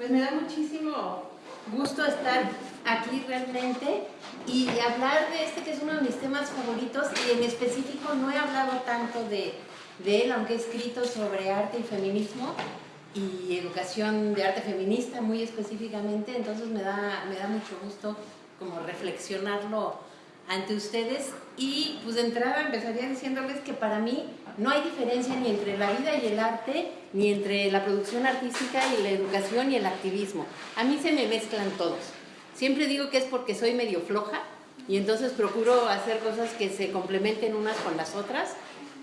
Pues me da muchísimo gusto estar aquí realmente y hablar de este que es uno de mis temas favoritos y en específico no he hablado tanto de, él, aunque he escrito sobre arte y feminismo y educación de arte feminista muy específicamente, entonces me da, me da mucho gusto como reflexionarlo ante ustedes. Y pues de entrada empezaría diciéndoles que para mí no hay diferencia ni entre la vida y el arte, ni entre la producción artística y la educación y el activismo. A mí se me mezclan todos. Siempre digo que es porque soy medio floja y entonces procuro hacer cosas que se complementen unas con las otras,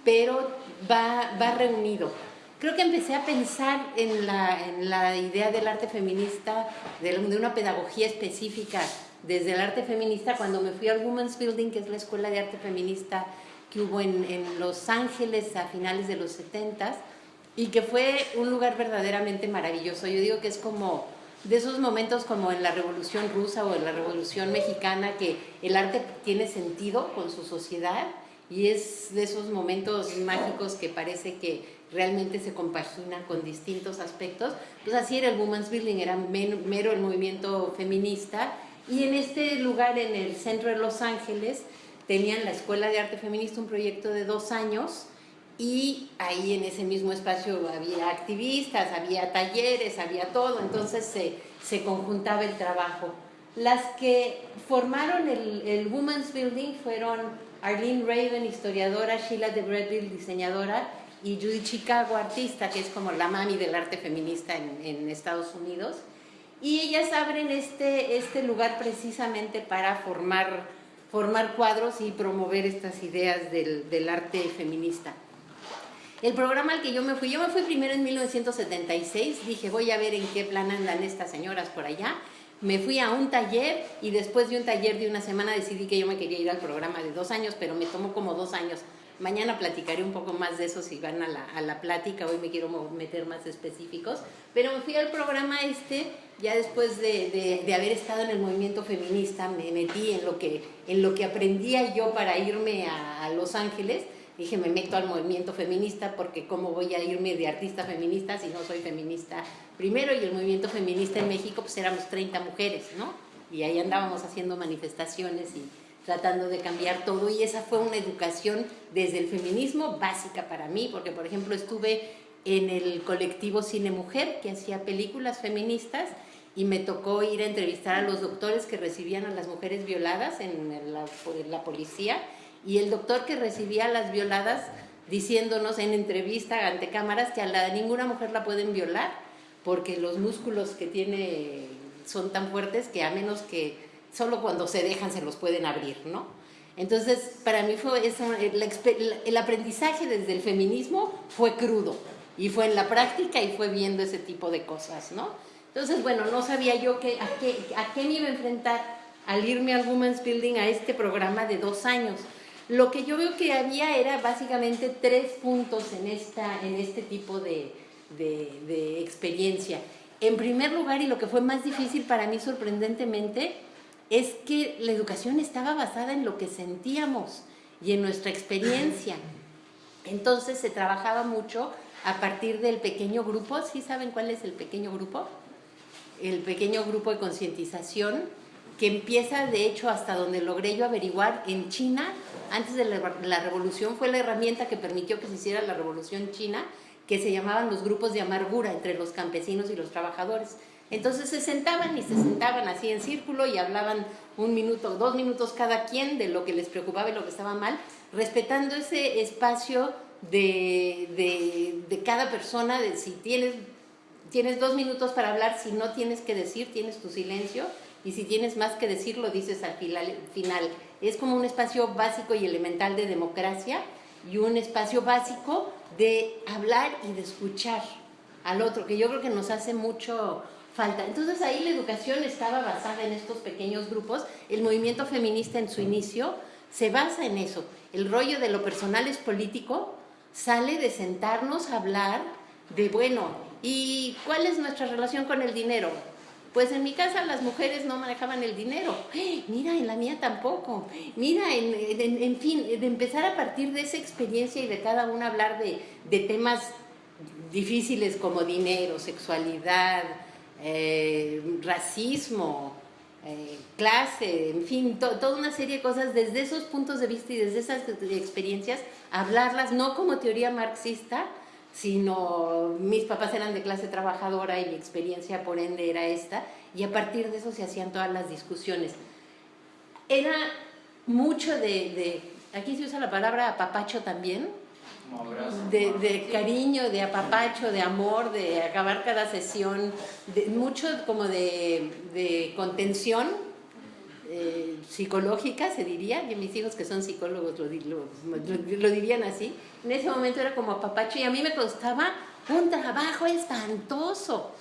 pero va, va reunido. Creo que empecé a pensar en la, en la idea del arte feminista, de, una pedagogía específica desde el arte feminista cuando me fui al Women's Building, que es la escuela de arte feminista que hubo en, en Los Ángeles a finales de los 70 y que fue un lugar verdaderamente maravilloso. Yo digo que es como de esos momentos como en la Revolución Rusa o en la Revolución Mexicana que el arte tiene sentido con su sociedad y es de esos momentos mágicos que parece que realmente se compagina con distintos aspectos. Pues así era el Women's Building, era mero el movimiento feminista y en este lugar, en el centro de Los Ángeles, tenían la Escuela de Arte Feminista, un proyecto de dos años, y ahí en ese mismo espacio había activistas, había talleres, había todo, entonces se, se conjuntaba el trabajo. Las que formaron el, Women's Building fueron Arlene Raven, historiadora, Sheila de Bredville, diseñadora, y Judy Chicago, artista, que es como la mami del arte feminista en, en Estados Unidos. Y ellas abren este, este lugar precisamente para formar, formar cuadros y promover estas ideas del, arte feminista. El programa al que yo me fui, yo me fui primero en 1976, dije voy a ver en qué plan andan estas señoras por allá. Me fui a un taller y después de un taller de una semana decidí que yo me quería ir al programa de dos años, pero me tomó como dos años. Mañana platicaré un poco más de eso si van a la, plática, hoy me quiero meter más específicos, pero me fui al programa este ya después de, de, haber estado en el movimiento feminista, me metí en lo que, en lo que aprendía yo para irme a, a, Los Ángeles. Dije, me meto al movimiento feminista porque cómo voy a irme de artista feminista si no soy feminista primero. Y el movimiento feminista en México, pues éramos 30 mujeres, ¿no? Y ahí andábamos haciendo manifestaciones y tratando de cambiar todo. Y esa fue una educación desde el feminismo básica para mí, porque por ejemplo estuve en el colectivo Cine Mujer, que hacía películas feministas, y me tocó ir a entrevistar a los doctores que recibían a las mujeres violadas en la, policía y el doctor que recibía a las violadas diciéndonos en entrevista ante cámaras que a la, ninguna mujer la pueden violar porque los músculos que tiene son tan fuertes que a menos que solo cuando se dejan se los pueden abrir, ¿no? Entonces, para mí fue esa, el, aprendizaje desde el feminismo fue crudo y fue en la práctica y fue viendo ese tipo de cosas, ¿no? Entonces, bueno, no sabía yo a, qué, a qué me iba a enfrentar al irme al Women's Building a este programa de dos años. Lo que yo veo que había era básicamente tres puntos en, esta, en este tipo de, de experiencia. En primer lugar, y lo que fue más difícil para mí sorprendentemente, es que la educación estaba basada en lo que sentíamos y en nuestra experiencia. Entonces se trabajaba mucho a partir del pequeño grupo. ¿Sí saben cuál es el pequeño grupo? el pequeño grupo de concientización que empieza, de hecho, hasta donde logré yo averiguar, en China, antes de la, la, revolución, fue la herramienta que permitió que se hiciera la revolución china, que se llamaban los grupos de amargura entre los campesinos y los trabajadores. Entonces se sentaban y se sentaban así en círculo y hablaban un minuto, dos minutos cada quien de lo que les preocupaba y lo que estaba mal, respetando ese espacio de, de, cada persona, de si tienes tienes dos minutos para hablar, si no tienes que decir, tienes tu silencio, y si tienes más que decir, lo dices al final. Es como un espacio básico y elemental de democracia y un espacio básico de hablar y de escuchar al otro, que yo creo que nos hace mucho falta. Entonces ahí la educación estaba basada en estos pequeños grupos, el movimiento feminista en su inicio se basa en eso, el rollo de lo personal es político, sale de sentarnos a hablar de, bueno, ¿Y cuál es nuestra relación con el dinero? Pues en mi casa las mujeres no manejaban el dinero. Mira, en la mía tampoco. Mira, en, en, fin, de empezar a partir de esa experiencia y de cada una hablar de, de temas difíciles como dinero, sexualidad, eh, racismo, eh, clase, en fin, toda una serie de cosas desde esos puntos de vista y desde esas experiencias, hablarlas no como teoría marxista, sino mis papás eran de clase trabajadora y mi experiencia por ende era esta, y a partir de eso se hacían todas las discusiones. Era mucho de, de aquí se usa la palabra apapacho también, de, de, cariño, de apapacho, de amor, de acabar cada sesión, de, mucho como de, de contención eh, psicológica, se diría, y mis hijos que son psicólogos lo, lo, dirían así, en ese momento era como apapacho y a mí me costaba un trabajo espantoso.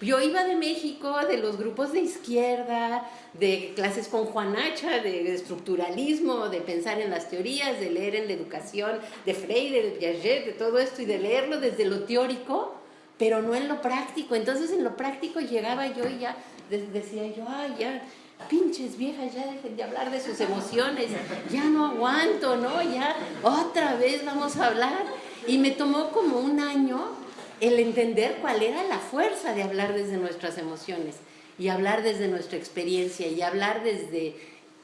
Yo iba de México, de los grupos de izquierda, de clases con Juanacha, de estructuralismo, de pensar en las teorías, de leer en la educación, de Freire, de Piaget, de todo esto, y de leerlo desde lo teórico, pero no en lo práctico. Entonces en lo práctico llegaba yo y ya decía yo, ay, ya, pinches viejas, ya dejen de hablar de sus emociones, ya no aguanto, ¿no? Ya otra vez vamos a hablar. Y me tomó como un año el entender cuál era la fuerza de hablar desde nuestras emociones y hablar desde nuestra experiencia y hablar desde,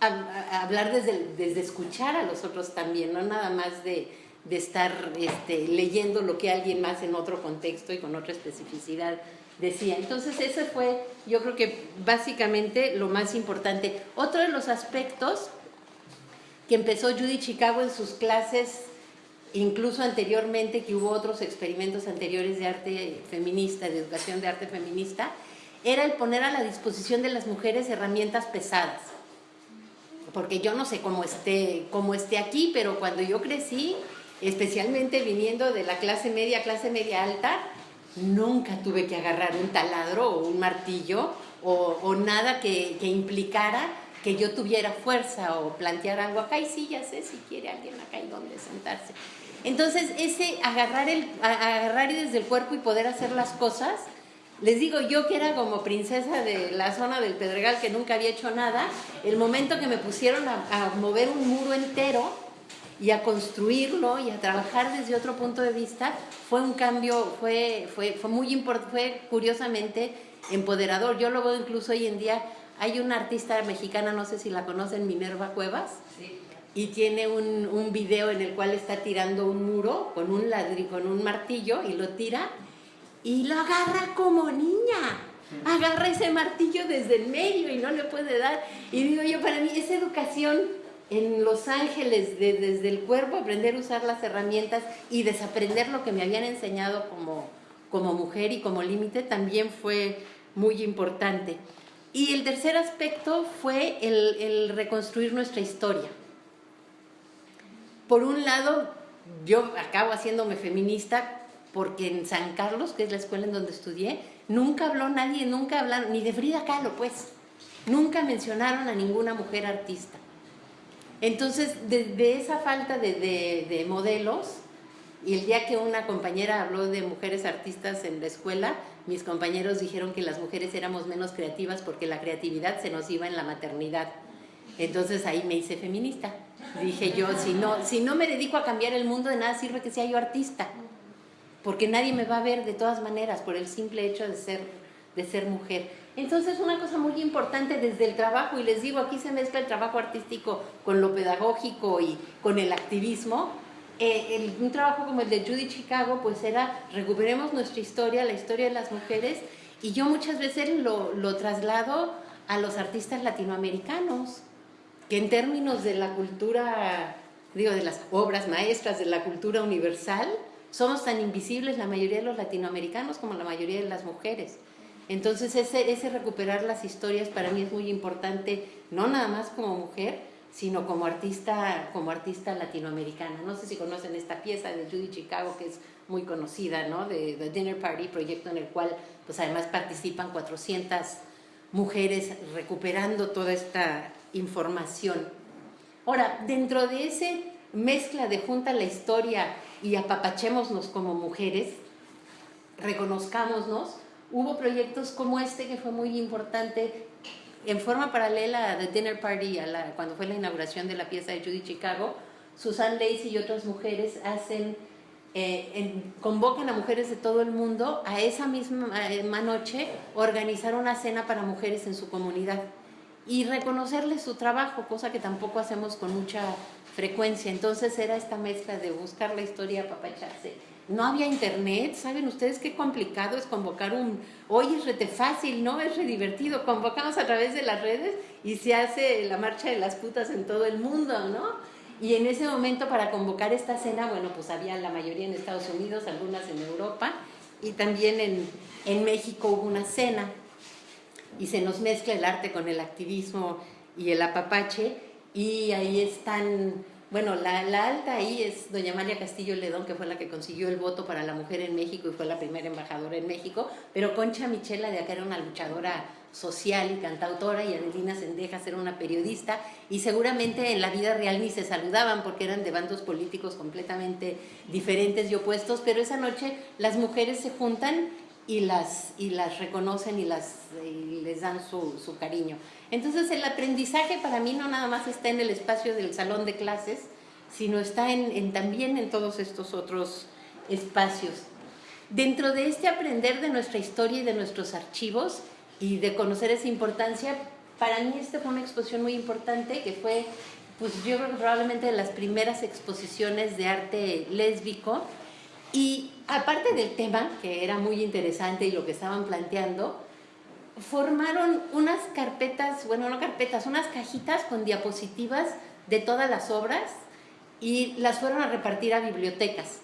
hablar desde, desde escuchar a los otros también, no nada más de, de estar este, leyendo lo que alguien más en otro contexto y con otra especificidad decía. Entonces ese fue, yo creo que básicamente lo más importante. Otro de los aspectos que empezó Judy Chicago en sus clases, incluso anteriormente, que hubo otros experimentos anteriores de arte feminista, de educación de arte feminista, era el poner a la disposición de las mujeres herramientas pesadas. Porque yo no sé cómo esté, cómo esté aquí, pero cuando yo crecí, especialmente viniendo de la clase media, clase media alta, nunca tuve que agarrar un taladro o un martillo o, nada que, implicara que yo tuviera fuerza o plantear algo acá y sí, ya sé si quiere alguien acá y dónde sentarse. Entonces, ese agarrar, el, agarrar desde el cuerpo y poder hacer las cosas, les digo, yo que era como princesa de la zona del Pedregal que nunca había hecho nada, el momento que me pusieron a mover un muro entero, y a construirlo y a trabajar desde otro punto de vista fue un cambio, fue, fue, fue muy importante, fue curiosamente empoderador. Yo lo veo incluso hoy en día, hay una artista mexicana, no sé si la conocen, Minerva Cuevas, y tiene un, un, video en el cual está tirando un muro con un ladrillo, con un martillo y lo tira y lo agarra como niña. Agarra ese martillo desde el medio y no le puede dar. Y digo yo, para mí esa educación en Los Ángeles, desde el cuerpo, aprender a usar las herramientas y desaprender lo que me habían enseñado como, como mujer y como límite, también fue muy importante. Y el tercer aspecto fue el, el reconstruir nuestra historia. Por un lado, yo acabo haciéndome feminista porque en San Carlos, que es la escuela en donde estudié, nunca habló nadie, nunca hablaron, ni de Frida Kahlo, pues. Nunca mencionaron a ninguna mujer artista. Entonces, de, esa falta de, modelos, y el día que una compañera habló de mujeres artistas en la escuela, mis compañeros dijeron que las mujeres éramos menos creativas porque la creatividad se nos iba en la maternidad. Entonces ahí me hice feminista. Dije yo, si no, si no me dedico a cambiar el mundo, de nada sirve que sea yo artista, porque nadie me va a ver de todas maneras por el simple hecho de ser, de ser mujer. Entonces, una cosa muy importante desde el trabajo, y les digo, aquí se mezcla el trabajo artístico con lo pedagógico y con el activismo. Eh, un trabajo como el de Judy Chicago, pues era recuperemos nuestra historia, la historia de las mujeres, y yo muchas veces lo, traslado a los artistas latinoamericanos, que en términos de la cultura, digo, de las obras maestras de la cultura universal, somos tan invisibles la mayoría de los latinoamericanos como la mayoría de las mujeres. Entonces ese recuperar las historias para mí es muy importante, no nada más como mujer, sino como artista, como artista latinoamericana. No sé si conocen esta pieza de Judy Chicago, que es muy conocida, ¿no? De The Dinner Party, proyecto en el cual pues además participan 400 mujeres recuperando toda esta información. Ahora, dentro de ese mezcla de junta la historia y apapachémonos como mujeres, reconozcámonos, hubo proyectos como este que fue muy importante en forma paralela a The Dinner Party, a la, cuando fue la inauguración de la pieza de Judy Chicago, Susan Lacey y otras mujeres hacen eh, convocan a mujeres de todo el mundo a esa misma noche organizar una cena para mujeres en su comunidad y reconocerles su trabajo, cosa que tampoco hacemos con mucha frecuencia. Entonces era esta mezcla de buscar la historia, papacharse. No había internet, ¿saben ustedes qué complicado es convocar un... Hoy es rete fácil, ¿no? Es re divertido. Convocamos a través de las redes y se hace la marcha de las putas en todo el mundo, ¿no? Y en ese momento para convocar esta cena, bueno, pues había la mayoría en Estados Unidos, algunas en Europa y también en, en México hubo una cena y se nos mezcla el arte con el activismo y el apapache y ahí están, bueno, la, alta ahí es doña María Castillo Ledón, que fue la que consiguió el voto para la mujer en México y fue la primera embajadora en México, pero Concha Michela de acá era una luchadora social y cantautora y Adelina Sendejas era una periodista. Y seguramente en la vida real ni se saludaban porque eran de bandos políticos completamente diferentes y opuestos, pero esa noche las mujeres se juntan y las, y las reconocen y, las, les dan su, su, cariño. Entonces el aprendizaje para mí no nada más está en el espacio del salón de clases, sino está en, en, también en todos estos otros espacios. Dentro de este aprender de nuestra historia y de nuestros archivos y de conocer esa importancia, para mí esta fue una exposición muy importante que fue, pues yo creo probablemente de las primeras exposiciones de arte lésbico y aparte del tema, que era muy interesante y lo que estaban planteando, formaron unas carpetas, bueno, no carpetas, unas cajitas con diapositivas de todas las obras y las fueron a repartir a bibliotecas.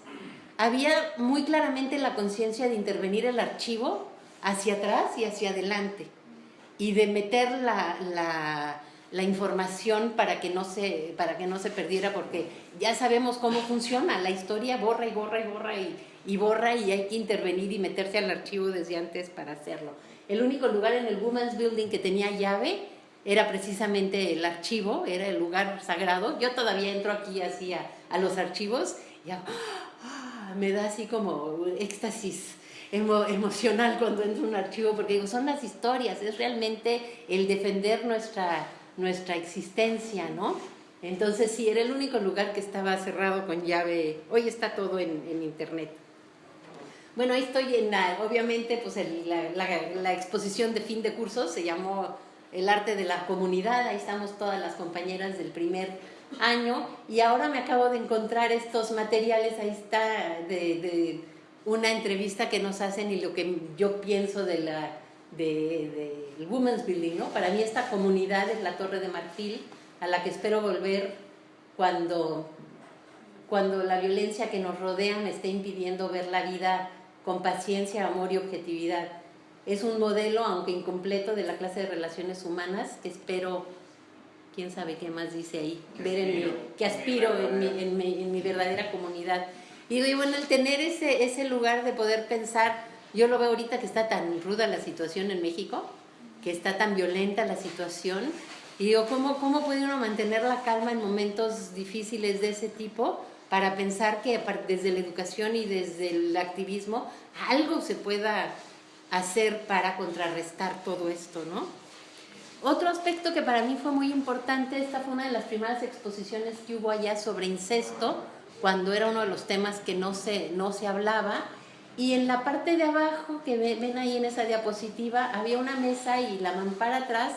Había muy claramente la conciencia de intervenir el archivo hacia atrás y hacia adelante y de meter la, la información para que, no se, para que no se perdiera, porque ya sabemos cómo funciona, la historia borra y borra y borra y, y borra y hay que intervenir y meterse al archivo desde antes para hacerlo. El único lugar en el Women's Building que tenía llave era precisamente el archivo, era el lugar sagrado. Yo todavía entro aquí así a, los archivos y ¡ah! me da así como éxtasis emocional cuando entro a un archivo, porque digo, son las historias, es realmente el defender nuestra nuestra existencia, ¿no? Entonces sí, era el único lugar que estaba cerrado con llave. Hoy está todo en, internet. Bueno, ahí estoy en la, obviamente, pues la, exposición de fin de curso se llamó El arte de la comunidad. Ahí estamos todas las compañeras del primer año y ahora me acabo de encontrar estos materiales. Ahí está de, de una entrevista que nos hacen y lo que yo pienso de la del de, Women's Building, ¿no? Para mí esta comunidad es la Torre de Marfil, a la que espero volver cuando, cuando la violencia que nos rodea me esté impidiendo ver la vida con paciencia, amor y objetividad. Es un modelo, aunque incompleto, de la clase de relaciones humanas que espero, quién sabe qué más dice ahí, ver en mi, que aspiro en mi, en mi, en mi verdadera comunidad. Y bueno, el tener ese, ese lugar de poder pensar yo lo veo ahorita que está tan ruda la situación en México, que está tan violenta la situación, y digo, ¿cómo, cómo puede uno mantener la calma en momentos difíciles de ese tipo para pensar que desde la educación y desde el activismo algo se pueda hacer para contrarrestar todo esto, ¿no? Otro aspecto que para mí fue muy importante, esta fue una de las primeras exposiciones que hubo allá sobre incesto, cuando era uno de los temas que no se, no se hablaba, y en la parte de abajo, que ven ahí en esa diapositiva, había una mesa y la mampara atrás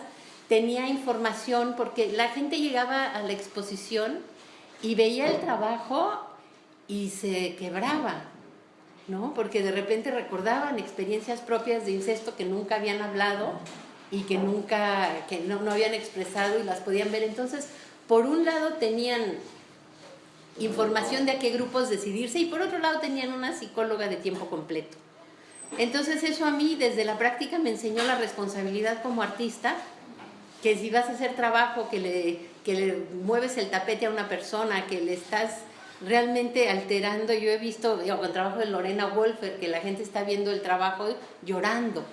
tenía información porque la gente llegaba a la exposición y veía el trabajo y se quebraba, ¿no? Porque de repente recordaban experiencias propias de incesto que nunca habían hablado y que nunca, que no, no habían expresado y las podían ver. Entonces, por un lado tenían información de a qué grupos decidirse y por otro lado tenían una psicóloga de tiempo completo. Entonces eso a mí desde la práctica me enseñó la responsabilidad como artista, que si vas a hacer trabajo, que le, que le mueves el tapete a una persona, que le estás realmente alterando, yo he visto, con el trabajo de Lorena Wolfer, que la gente está viendo el trabajo llorando,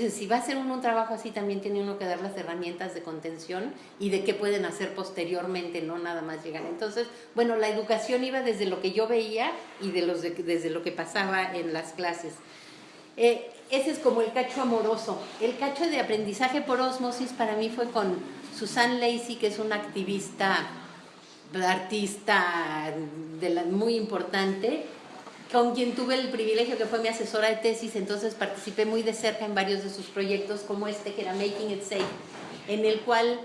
es si va a hacer uno un trabajo así, también tiene uno que dar las herramientas de contención y de qué pueden hacer posteriormente, no nada más llegar. Entonces, bueno, la educación iba desde lo que yo veía y de los desde lo que pasaba en las clases. Eh, ese es como el cacho amoroso. El cacho de aprendizaje por osmosis para mí fue con Susan Lacey, que es una activista, artista muy importante, con quien tuve el privilegio que fue mi asesora de tesis, entonces participé muy de cerca en varios de sus proyectos, como este que era Making It Safe, en el cual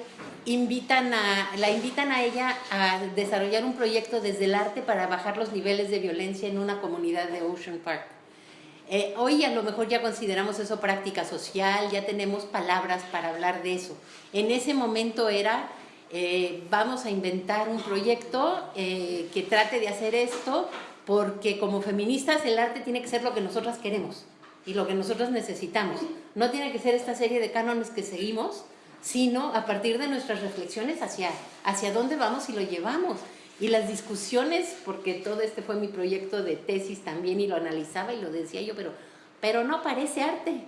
invitan a, la invitan a ella a desarrollar un proyecto desde el arte para bajar los niveles de violencia en una comunidad de Ocean Park. Eh, hoy a lo mejor ya consideramos eso práctica social, ya tenemos palabras para hablar de eso. En ese momento era, eh, vamos a inventar un proyecto eh, que trate de hacer esto, porque como feministas el arte tiene que ser lo que nosotras queremos y lo que nosotros necesitamos. No tiene que ser esta serie de cánones que seguimos, sino a partir de nuestras reflexiones hacia, hacia dónde vamos y lo llevamos. Y las discusiones, porque todo este fue mi proyecto de tesis también y lo analizaba y lo decía yo, pero, pero no parece arte.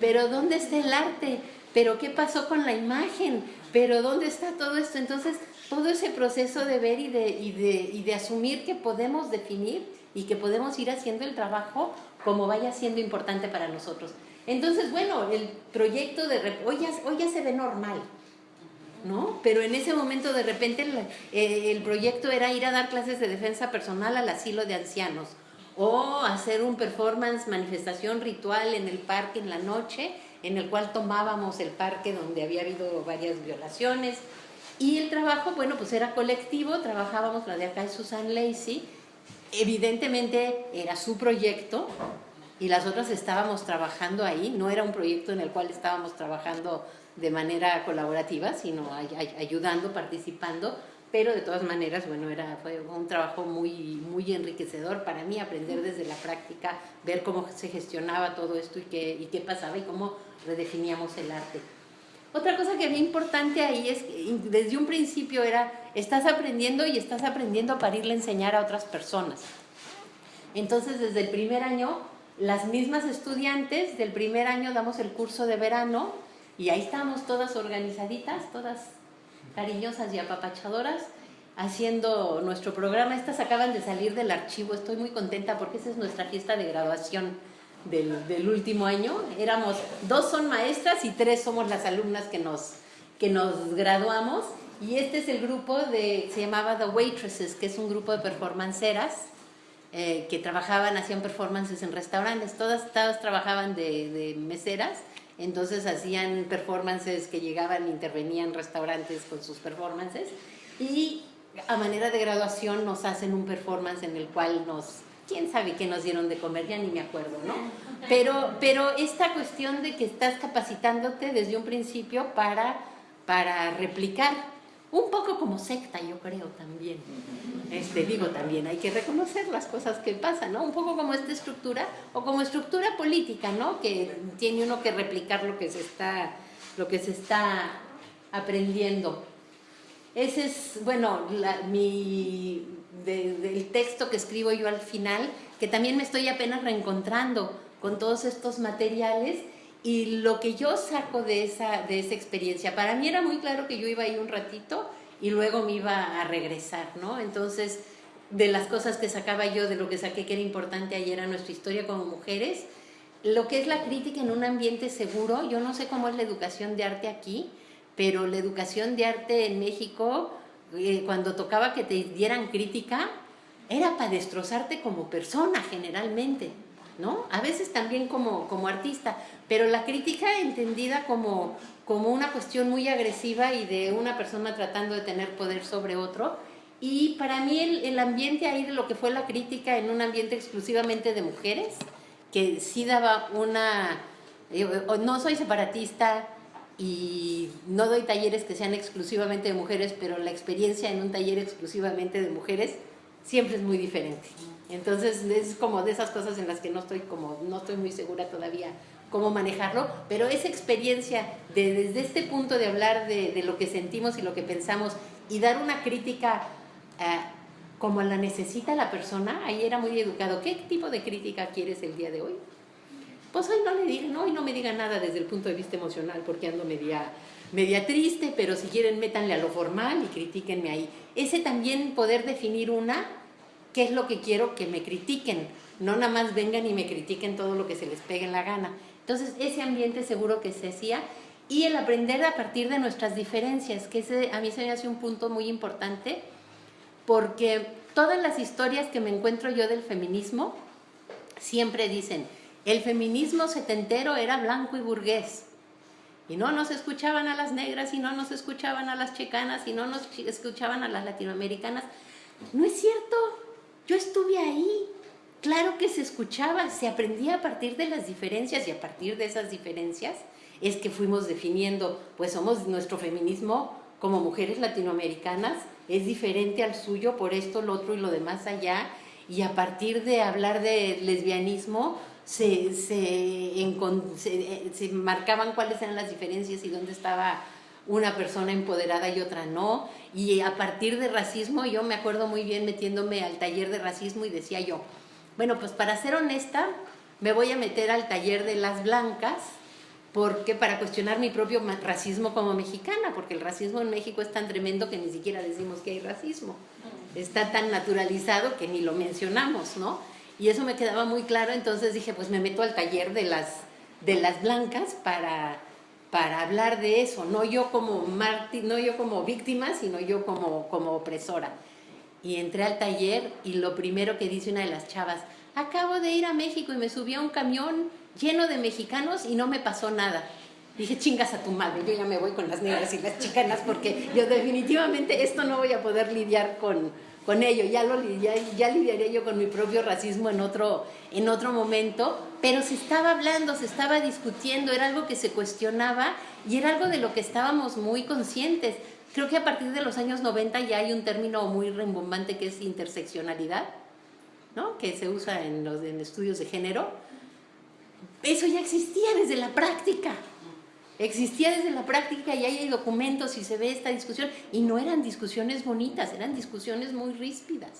Pero ¿dónde está el arte? ¿Pero qué pasó con la imagen? ¿Pero dónde está todo esto? Entonces, todo ese proceso de ver y de, y de, y de asumir que podemos definir y que podemos ir haciendo el trabajo como vaya siendo importante para nosotros. Entonces, bueno, el proyecto de... Hoy ya, hoy ya se ve normal, ¿no? Pero en ese momento de repente eh, el, proyecto era ir a dar clases de defensa personal al asilo de ancianos o hacer un performance, manifestación ritual en el parque en la noche, en el cual tomábamos el parque donde había habido varias violaciones. Y el trabajo, bueno, pues era colectivo, trabajábamos la de acá de Susan Lacey, evidentemente era su proyecto y las otras estábamos trabajando ahí, no era un proyecto en el cual estábamos trabajando de manera colaborativa, sino ayudando, participando, pero de todas maneras, bueno, era, fue un trabajo muy, muy enriquecedor para mí, aprender desde la práctica, ver cómo se gestionaba todo esto y qué, y qué pasaba y cómo redefiníamos el arte. Otra cosa que había importante ahí es que desde un principio era, estás aprendiendo y estás aprendiendo para irle a enseñar a otras personas. Entonces, desde el primer año, las mismas estudiantes del primer año damos el curso de verano y ahí estamos todas organizaditas, todas cariñosas y apapachadoras, haciendo nuestro programa. Estas acaban de salir del archivo, estoy muy contenta porque esa es nuestra fiesta de graduación del, último año. Éramos, dos son maestras y tres somos las alumnas que nos, que nos graduamos. Y este es el grupo de, se llamaba The Waitresses, que es un grupo de performanceras eh, que trabajaban, hacían performances en restaurantes. Todas, todas trabajaban de, de meseras entonces hacían performances que llegaban, intervenían en restaurantes con sus performances y a manera de graduación nos hacen un performance en el cual nos, quién sabe qué nos dieron de comer, ya ni me acuerdo, ¿no? Pero, pero esta cuestión de que estás capacitándote desde un principio para, para replicar un poco como secta, yo creo también. Este, digo también, hay que reconocer las cosas que pasan, ¿no? Un poco como esta estructura, o como estructura política, ¿no? Que tiene uno que replicar lo que se está, lo que se está aprendiendo. Ese es, bueno, mi, del texto que escribo yo al final, que también me estoy apenas reencontrando con todos estos materiales y lo que yo saco de esa, de esa experiencia, para mí era muy claro que yo iba ahí un ratito y luego me iba a regresar, ¿no? Entonces, de las cosas que sacaba yo, de lo que saqué que era importante ayer a nuestra historia como mujeres, lo que es la crítica en un ambiente seguro, yo no sé cómo es la educación de arte aquí, pero la educación de arte en México, eh, cuando tocaba que te dieran crítica, era para destrozarte como persona generalmente. ¿no? A veces también como, como artista, pero la crítica entendida como, como una cuestión muy agresiva y de una persona tratando de tener poder sobre otro. Y para mí el, el ambiente ahí de lo que fue la crítica en un ambiente exclusivamente de mujeres, que sí daba una... No soy separatista y no doy talleres que sean exclusivamente de mujeres, pero la experiencia en un taller exclusivamente de mujeres siempre es muy diferente. Entonces es como de esas cosas en las que no estoy como no estoy muy segura todavía cómo manejarlo, pero esa experiencia de desde este punto de hablar de, de lo que sentimos y lo que pensamos y dar una crítica eh, como la necesita la persona, ahí era muy educado. ¿Qué tipo de crítica quieres el día de hoy? Pues hoy no le diga, no, hoy no me diga nada desde el punto de vista emocional porque ando media, media triste, pero si quieren métanle a lo formal y critíquenme ahí. Ese también poder definir una qué es lo que quiero que me critiquen, no nada más vengan y me critiquen todo lo que se les pegue en la gana. Entonces, ese ambiente seguro que se hacía y el aprender a partir de nuestras diferencias, que a mí se me hace un punto muy importante, porque todas las historias que me encuentro yo del feminismo siempre dicen, el feminismo setentero era blanco y burgués. Y no nos escuchaban a las negras, y no nos escuchaban a las checanas, y no nos escuchaban a las latinoamericanas. No es cierto, yo estuve ahí. Claro que se escuchaba, se aprendía a partir de las diferencias y a partir de esas diferencias es que fuimos definiendo, pues somos nuestro feminismo como mujeres latinoamericanas, es diferente al suyo por esto, lo otro y lo demás allá, y a partir de hablar de lesbianismo, se, se, marcaban cuáles eran las diferencias y dónde estaba una persona empoderada y otra no. Y a partir de racismo, yo me acuerdo muy bien metiéndome al taller de racismo y decía yo, bueno, pues para ser honesta, me voy a meter al taller de las blancas, porque para cuestionar mi propio racismo como mexicana, porque el racismo en México es tan tremendo que ni siquiera decimos que hay racismo. Está tan naturalizado que ni lo mencionamos, ¿no? Y eso me quedaba muy claro, entonces dije, pues me meto al taller de las, de las blancas para, para hablar de eso, no yo como mártir, no yo como víctima, sino yo como, como opresora. Y entré al taller y lo primero que dice una de las chavas, acabo de ir a México y me subí a un camión lleno de mexicanos y no me pasó nada. Dije, chingas a tu madre, yo ya me voy con las negras y las chicanas porque yo definitivamente esto no voy a poder lidiar con, con ello, ya, lo, lidiaré yo con mi propio racismo en otro, en otro momento, pero se estaba hablando, se estaba discutiendo, era algo que se cuestionaba y era algo de lo que estábamos muy conscientes. Creo que a partir de los años 90 ya hay un término muy rembombante que es interseccionalidad, ¿no? que se usa en los en estudios de género. Eso ya existía desde la práctica. Existía desde la práctica y hay documentos y se ve esta discusión y no eran discusiones bonitas, eran discusiones muy ríspidas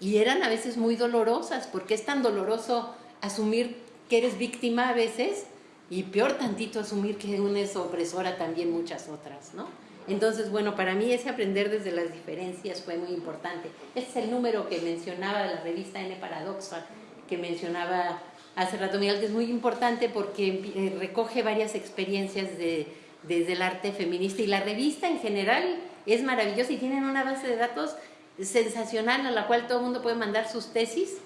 y eran a veces muy dolorosas porque es tan doloroso asumir que eres víctima a veces y peor tantito asumir que uno es opresora también muchas otras, ¿no? Entonces, bueno, para mí ese aprender desde las diferencias fue muy importante. Este es el número que mencionaba de la revista N Paradoxa, que mencionaba hace rato Miguel, que es muy importante porque eh, recoge varias experiencias de, desde el arte feminista y la revista en general es maravillosa y tienen una base de datos sensacional a la cual todo el mundo puede mandar sus tesis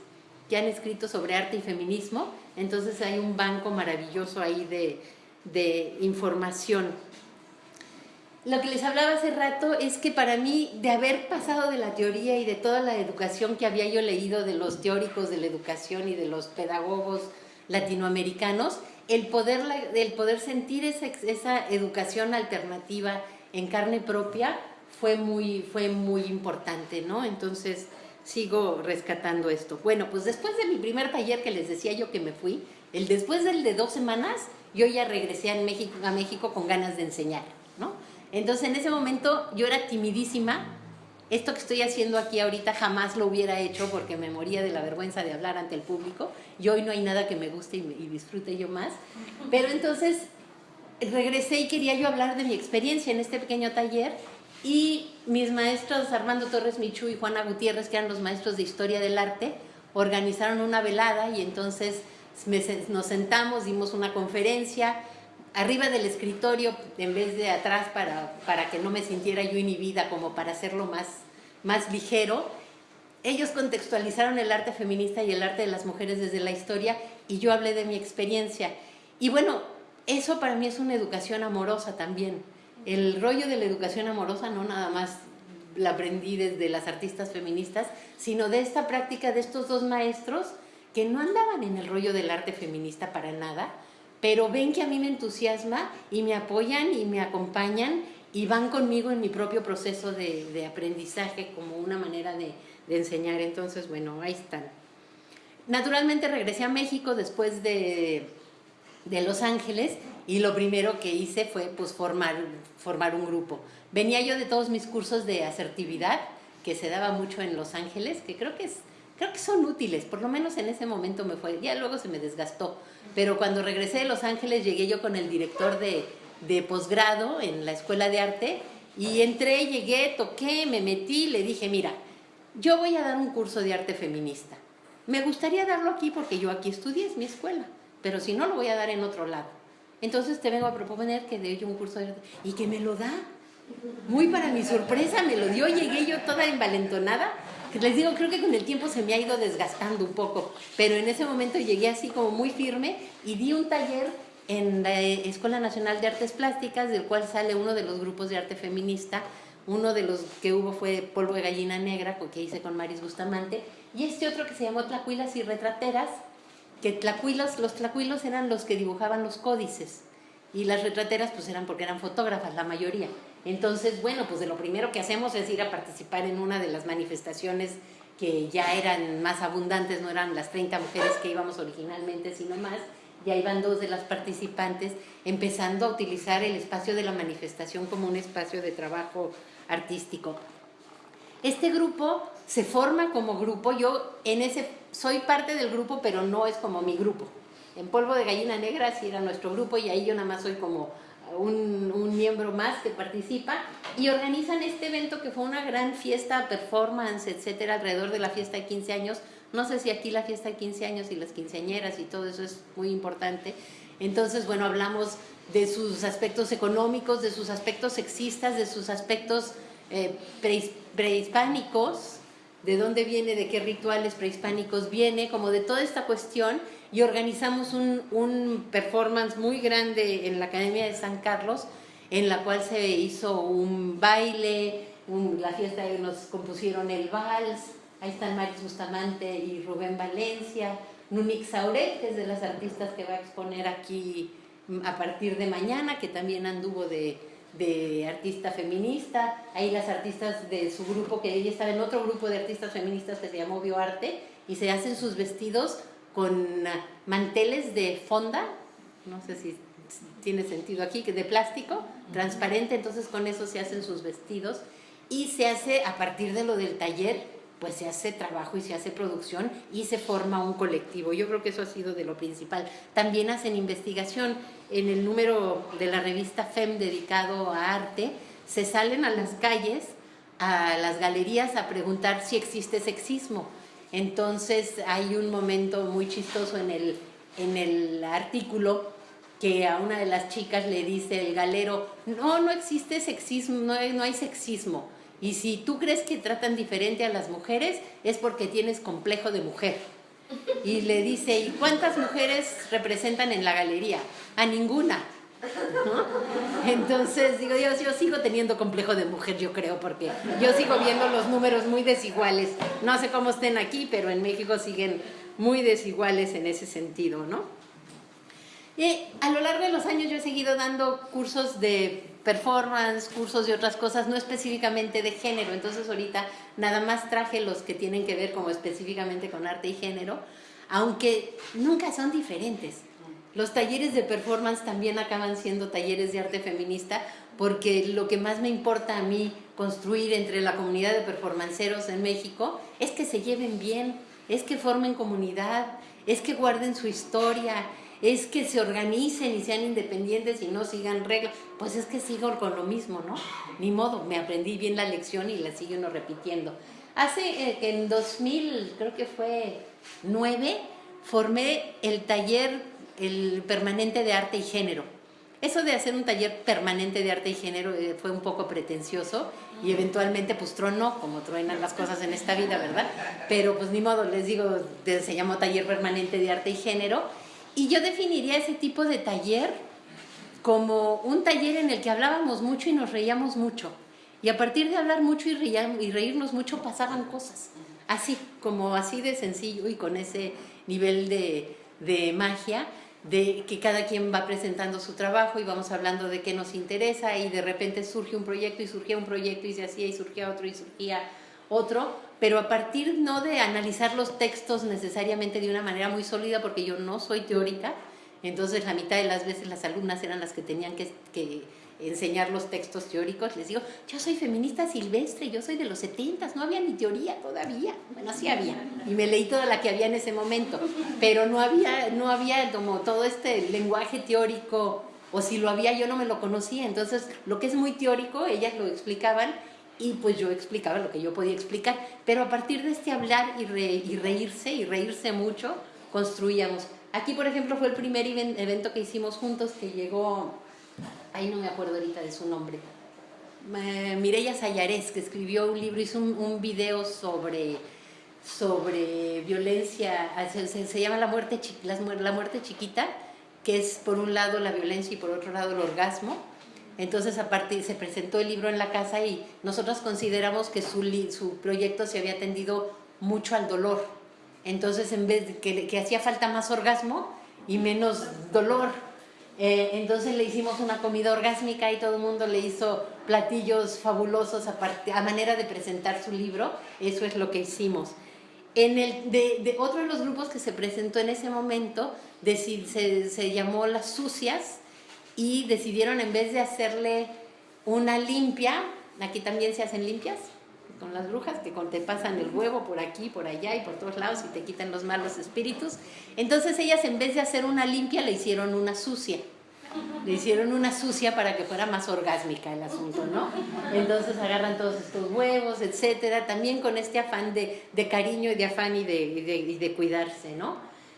que han escrito sobre arte y feminismo. Entonces hay un banco maravilloso ahí de información. Lo que les hablaba hace rato es que para mí, de haber pasado de la teoría y de toda la educación que había yo leído de los teóricos de la educación y de los pedagogos latinoamericanos, el poder, el poder sentir esa, esa educación alternativa en carne propia fue muy, fue muy importante, ¿no? Entonces, sigo rescatando esto. Bueno, pues después de mi primer taller que les decía yo que me fui, el después del de dos semanas, yo ya regresé a México, a México con ganas de enseñar, ¿no? Entonces en ese momento yo era timidísima. Esto que estoy haciendo aquí ahorita jamás lo hubiera hecho porque me moría de la vergüenza de hablar ante el público. Y hoy no hay nada que me guste y, disfrute yo más. Pero entonces regresé y quería yo hablar de mi experiencia en este pequeño taller y mis maestros Armando Torres Michu y Juana Gutiérrez, que eran los maestros de historia del arte, organizaron una velada y entonces nos sentamos, dimos una conferencia, arriba del escritorio en vez de atrás para, para que no me sintiera yo inhibida, como para hacerlo más, más ligero. Ellos contextualizaron el arte feminista y el arte de las mujeres desde la historia y yo hablé de mi experiencia. Y bueno, eso para mí es una educación amorosa también. El rollo de la educación amorosa no nada más la aprendí desde las artistas feministas, sino de esta práctica de estos dos maestros que no andaban en el rollo del arte feminista para nada, pero ven que a mí me entusiasma y me apoyan y me acompañan y van conmigo en mi propio proceso de, aprendizaje como una manera de, enseñar. Entonces, bueno, ahí están. Naturalmente regresé a México después de, Los Ángeles y lo primero que hice fue pues formar, formar un grupo. Venía yo de todos mis cursos de asertividad que se daba mucho en Los Ángeles, que creo que es creo que son útiles, por lo menos en ese momento me fue, ya luego se me desgastó, pero cuando regresé de Los Ángeles llegué yo con el director de, de posgrado en la escuela de arte y entré, llegué, toqué, me metí, le dije, mira, yo voy a dar un curso de arte feminista. Me gustaría darlo aquí porque yo aquí estudié, es mi escuela, pero si no lo voy a dar en otro lado. Entonces te vengo a proponer que dé yo un curso de arte y que me lo da. Muy para mi sorpresa me lo dio, llegué yo toda envalentonada. Les digo, creo que con el tiempo se me ha ido desgastando un poco, pero en ese momento llegué así como muy firme y di un taller en la Escuela Nacional de Artes Plásticas, del cual sale uno de los grupos de arte feminista. Uno de los que hubo fue Polvo de Gallina Negra, que hice con Maris Bustamante, y este otro que se llamó Tlacuilas y Retrateras, que tlacuilos, los tlacuilos eran los que dibujaban los códices y las retrateras pues eran porque eran fotógrafas la mayoría. Entonces, bueno, pues de lo primero que hacemos es ir a participar en una de las manifestaciones que ya eran más abundantes, no eran las 30 mujeres que íbamos originalmente, sino más, ya iban dos de las participantes empezando a utilizar el espacio de la manifestación como un espacio de trabajo artístico. Este grupo se forma como grupo, yo en ese soy parte del grupo, pero no es como mi grupo. En Polvo de Gallina Negra sí era nuestro grupo y ahí yo nada más soy como un, un, miembro más que participa y organizan este evento que fue una gran fiesta, performance, etcétera, alrededor de la fiesta de 15 años. No sé si aquí la fiesta de 15 años y las quinceañeras y todo eso es muy importante. Entonces, bueno, hablamos de sus aspectos económicos, de sus aspectos sexistas, de sus aspectos eh, prehispánicos, de dónde viene, de qué rituales prehispánicos viene, como de toda esta cuestión y organizamos un, un, performance muy grande en la Academia de San Carlos, en la cual se hizo un baile, la fiesta nos compusieron el vals, ahí están Maris Bustamante y Rubén Valencia, Nunik Sauret, que es de las artistas que va a exponer aquí a partir de mañana, que también anduvo de, de artista feminista, ahí las artistas de su grupo, que ella estaba en otro grupo de artistas feministas que se llamó Bioarte, y se hacen sus vestidos con manteles de fonda, no sé si tiene sentido aquí, que de plástico, transparente, entonces con eso se hacen sus vestidos y se hace a partir de lo del taller, pues se hace trabajo y se hace producción y se forma un colectivo. Yo creo que eso ha sido de lo principal. También hacen investigación. En el número de la revista FEM dedicado a arte, se salen a las calles, a las galerías a preguntar si existe sexismo entonces hay un momento muy chistoso en el, en el artículo que a una de las chicas le dice el galero, no, no existe sexismo, no hay, no hay sexismo. Y si tú crees que tratan diferente a las mujeres, es porque tienes complejo de mujer. Y le dice, ¿y cuántas mujeres representan en la galería? A ninguna. Entonces, digo, yo, yo sigo teniendo complejo de mujer, yo creo, porque yo sigo viendo los números muy desiguales. No sé cómo estén aquí, pero en México siguen muy desiguales en ese sentido, ¿no? Y a lo largo de los años yo he seguido dando cursos de performance, cursos de otras cosas, no específicamente de género. Entonces ahorita nada más traje los que tienen que ver como específicamente con arte y género, aunque nunca son diferentes. Los talleres de performance también acaban siendo talleres de arte feminista porque lo que más me importa a mí construir entre la comunidad de performanceros en México es que se lleven bien, es que formen comunidad, es que guarden su historia, es que se organicen y sean independientes y no sigan reglas. Pues es que sigo con lo mismo, ¿no? Ni modo, me aprendí bien la lección y la sigo uno repitiendo. Hace eh, en 2000, creo que fue 9, formé el taller el permanente de arte y género. Eso de hacer un taller permanente de arte y género eh, fue un poco pretencioso y eventualmente pues tronó, como truenan las cosas en esta vida, ¿verdad? Pero pues ni modo, les digo, se llamó taller permanente de arte y género y yo definiría ese tipo de taller como un taller en el que hablábamos mucho y nos reíamos mucho. Y a partir de hablar mucho y, y reírnos mucho pasaban cosas. Así, como así de sencillo y con ese nivel de, de magia de que cada quien va presentando su trabajo y vamos hablando de qué nos interesa y de repente surge un proyecto y surgía un proyecto y se hacía y surgía otro y surgía otro, pero a partir no de analizar los textos necesariamente de una manera muy sólida porque yo no soy teórica, entonces la mitad de las veces las alumnas eran las que tenían que, que enseñar los textos teóricos, les digo, yo soy feminista silvestre, yo soy de los 70, no había ni teoría todavía, bueno, sí había, y me leí toda la que había en ese momento, pero no había, no había como todo este lenguaje teórico, o si lo había yo no me lo conocía, entonces lo que es muy teórico, ellas lo explicaban, y pues yo explicaba lo que yo podía explicar, pero a partir de este hablar y, y reírse, y reírse mucho, construíamos. Aquí, por ejemplo, fue el primer evento que hicimos juntos que llegó ahí no me acuerdo ahorita de su nombre, Mireya Sayarés, que escribió un libro, hizo un, un video sobre, sobre violencia, se, se, llama la muerte, la muerte chiquita, que es por un lado la violencia y por otro lado el orgasmo. Entonces, aparte, se presentó el libro en la casa y nosotros consideramos que su, su proyecto se había atendido mucho al dolor. Entonces, en vez de que, que hacía falta más orgasmo y menos dolor, eh, entonces le hicimos una comida orgásmica y todo el mundo le hizo platillos fabulosos a, manera de presentar su libro. Eso es lo que hicimos. En el, de, otro de los grupos que se presentó en ese momento se, se llamó Las Sucias y decidieron en vez de hacerle una limpia, aquí también se hacen limpias, con las brujas que te pasan el huevo por aquí, por allá y por todos lados y te quitan los malos espíritus. Entonces ellas en vez de hacer una limpia le hicieron una sucia. Le hicieron una sucia para que fuera más orgásmica el asunto, ¿no? Entonces agarran todos estos huevos, etcétera, también con este afán de, de cariño y de afán y de, de, cuidarse, ¿no?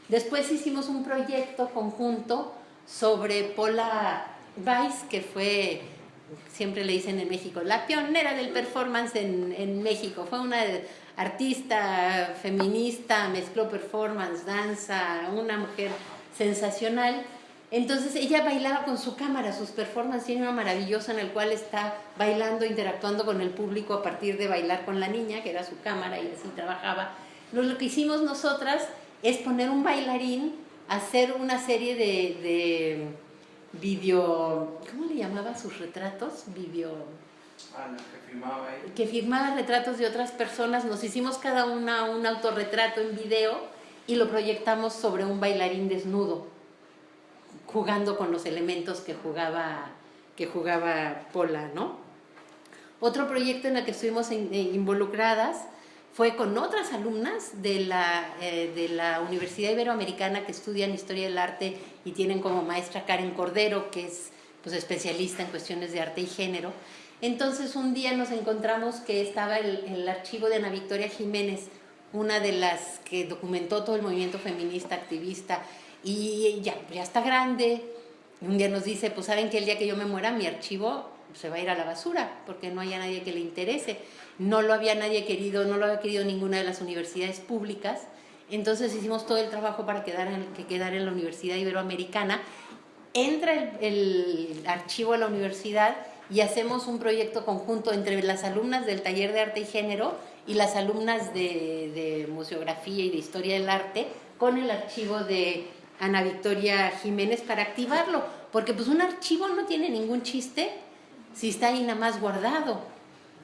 Después hicimos un proyecto conjunto sobre Paula Weiss, que fue siempre le dicen en México, la pionera del performance en, en México. Fue una artista feminista, mezcló performance, danza, una mujer sensacional. Entonces ella bailaba con su cámara, sus performances tiene una maravillosa en el cual está bailando, interactuando con el público a partir de bailar con la niña, que era su cámara y así trabajaba. Lo, que hicimos nosotras es poner un bailarín, hacer una serie de video, ¿cómo le llamaba sus retratos? Video... Ah, que firmaba ahí. Que firmaba retratos de otras personas, nos hicimos cada una un autorretrato en video y lo proyectamos sobre un bailarín desnudo, jugando con los elementos que jugaba, que jugaba Pola, ¿no? Otro proyecto en el que estuvimos eh, involucradas fue con otras alumnas de la, eh, de la Universidad Iberoamericana que estudian Historia del Arte y tienen como maestra Karen Cordero, que es pues, especialista en cuestiones de arte y género. Entonces un día nos encontramos que estaba el, el archivo de Ana Victoria Jiménez, una de las que documentó todo el movimiento feminista, activista, y ya, ya está grande. Un día nos dice, pues saben que el día que yo me muera mi archivo se va a ir a la basura, porque no haya nadie que le interese no lo había nadie querido, no lo había querido ninguna de las universidades públicas, entonces hicimos todo el trabajo para quedar en, que quedara en la Universidad Iberoamericana, entra el, archivo a la universidad y hacemos un proyecto conjunto entre las alumnas del taller de arte y género y las alumnas de, de museografía y de historia del arte con el archivo de Ana Victoria Jiménez para activarlo, porque pues un archivo no tiene ningún chiste si está ahí nada más guardado.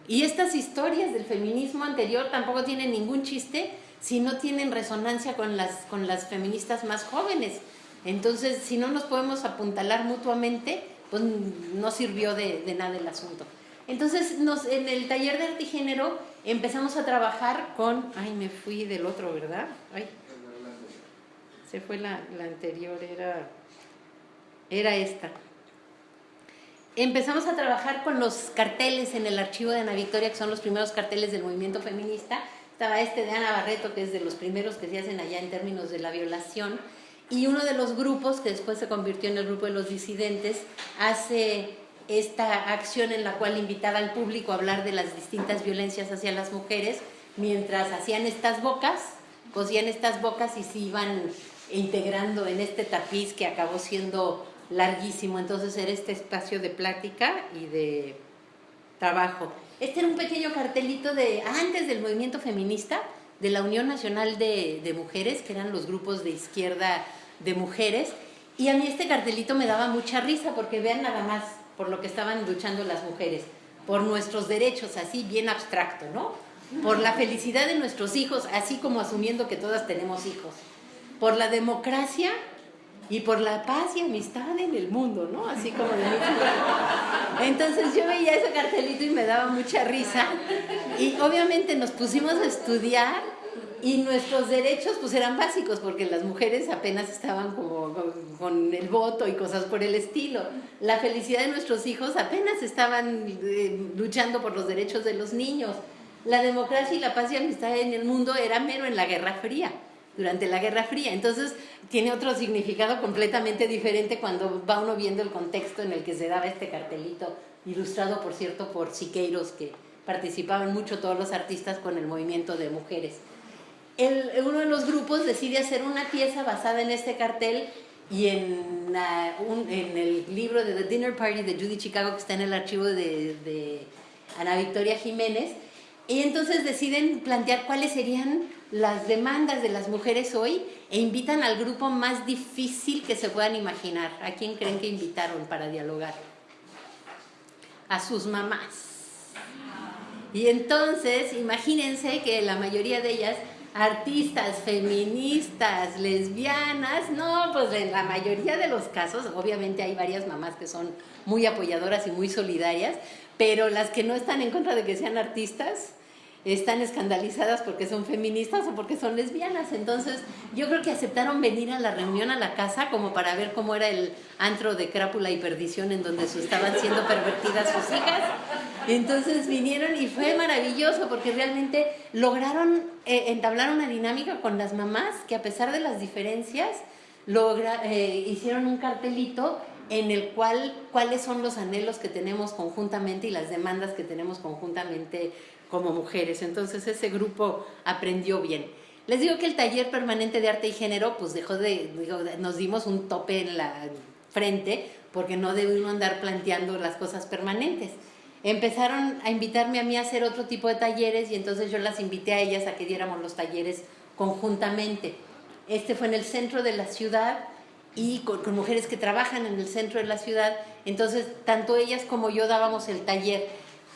Y estas historias del feminismo anterior tampoco tienen ningún chiste si no tienen resonancia con las, con las feministas más jóvenes. Entonces, si no nos podemos apuntalar mutuamente, pues no sirvió de, nada el asunto. Entonces, nos, en el taller de arte género empezamos a trabajar con... Ay, me fui del otro, ¿verdad? Ay, se fue la, la anterior, era, era esta empezamos a trabajar con los carteles en el archivo de Ana Victoria, que son los primeros carteles del movimiento feminista. Estaba este de Ana Barreto, que es de los primeros que se hacen allá en términos de la violación. Y uno de los grupos, que después se convirtió en el grupo de los disidentes, hace esta acción en la cual invitaba al público a hablar de las distintas violencias hacia las mujeres, mientras hacían estas bocas, cosían estas bocas y se iban integrando en este tapiz que acabó siendo larguísimo, entonces era este espacio de plática y de trabajo. Este era un pequeño cartelito de antes del movimiento feminista, de la Unión Nacional de, de, Mujeres, que eran los grupos de izquierda de mujeres, y a mí este cartelito me daba mucha risa, porque vean nada más por lo que estaban luchando las mujeres, por nuestros derechos, así bien abstracto, ¿no? Por la felicidad de nuestros hijos, así como asumiendo que todas tenemos hijos. Por la democracia y por la paz y amistad en el mundo, ¿no? Así como Entonces yo veía ese cartelito y me daba mucha risa y obviamente nos pusimos a estudiar y nuestros derechos pues eran básicos porque las mujeres apenas estaban como con, el voto y cosas por el estilo. La felicidad de nuestros hijos apenas estaban eh, luchando por los derechos de los niños. La democracia y la paz y amistad en el mundo era mero en la Guerra Fría durante la Guerra Fría. Entonces tiene otro significado completamente diferente cuando va uno viendo el contexto en el que se daba este cartelito ilustrado por cierto por Siqueiros, que participaban mucho todos los artistas con el movimiento de mujeres. El, uno de los grupos decide hacer una pieza basada en este cartel y en, en, el libro de The Dinner Party de Judy Chicago, que está en el archivo de, de Ana Victoria Jiménez, y entonces deciden plantear cuáles serían las demandas de las mujeres hoy e invitan al grupo más difícil que se puedan imaginar. ¿A quién creen que invitaron para dialogar? A sus mamás. Y entonces, imagínense que la mayoría de ellas artistas, feministas, lesbianas, no, pues en la mayoría de los casos, obviamente hay varias mamás que son muy apoyadoras y muy solidarias, pero las que no están en contra de que sean artistas, están escandalizadas porque son feministas o porque son lesbianas. Entonces, yo creo que aceptaron venir a la reunión a la casa como para ver cómo era el antro de crápula y perdición en donde estaban siendo pervertidas sus hijas. Entonces vinieron y fue maravilloso porque realmente lograron eh, entablar una dinámica con las mamás que a pesar de las diferencias logra, eh, hicieron un cartelito en el cual cuáles son los anhelos que tenemos conjuntamente y las demandas que tenemos conjuntamente como mujeres. Entonces ese grupo aprendió bien. Les digo que el taller permanente de arte y género, pues dejó de, nos dimos un tope en la frente porque no debimos andar planteando las cosas permanentes. Empezaron a invitarme a mí a hacer otro tipo de talleres y entonces yo las invité a ellas a que diéramos los talleres conjuntamente. Este fue en el centro de la ciudad y con mujeres que trabajan en el centro de la ciudad. Entonces, tanto ellas como yo dábamos el taller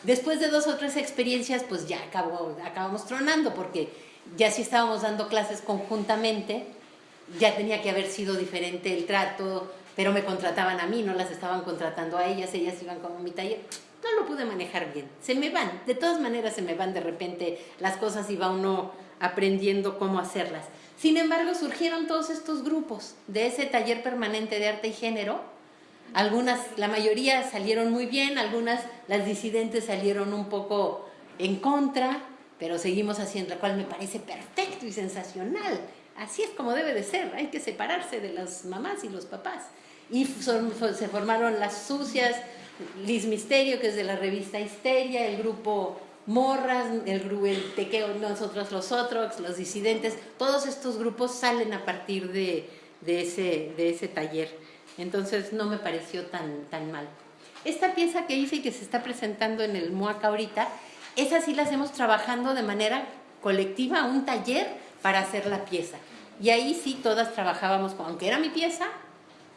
Después de dos o tres experiencias, pues ya acabó, acabamos tronando, porque ya si estábamos dando clases conjuntamente, ya tenía que haber sido diferente el trato, pero me contrataban a mí, no las estaban contratando a ellas, ellas iban como mi taller. No lo pude manejar bien, se me van, de todas maneras se me van de repente las cosas y va uno aprendiendo cómo hacerlas. Sin embargo, surgieron todos estos grupos de ese taller permanente de arte y género, algunas, la mayoría salieron muy bien, algunas, las disidentes salieron un poco en contra, pero seguimos haciendo, la cual me parece perfecto y sensacional. Así es como debe de ser, hay que separarse de las mamás y los papás. Y se formaron las sucias, Liz Misterio, que es de la revista Histeria, el grupo Morras, el grupo Tequeo, nosotros los otros, los disidentes, todos estos grupos salen a partir de, ese, de ese taller. Entonces no me pareció tan, tan mal. Esta pieza que hice y que se está presentando en el MOAC ahorita, esa sí la hacemos trabajando de manera colectiva, un taller para hacer la pieza. Y ahí sí todas trabajábamos, aunque era mi pieza,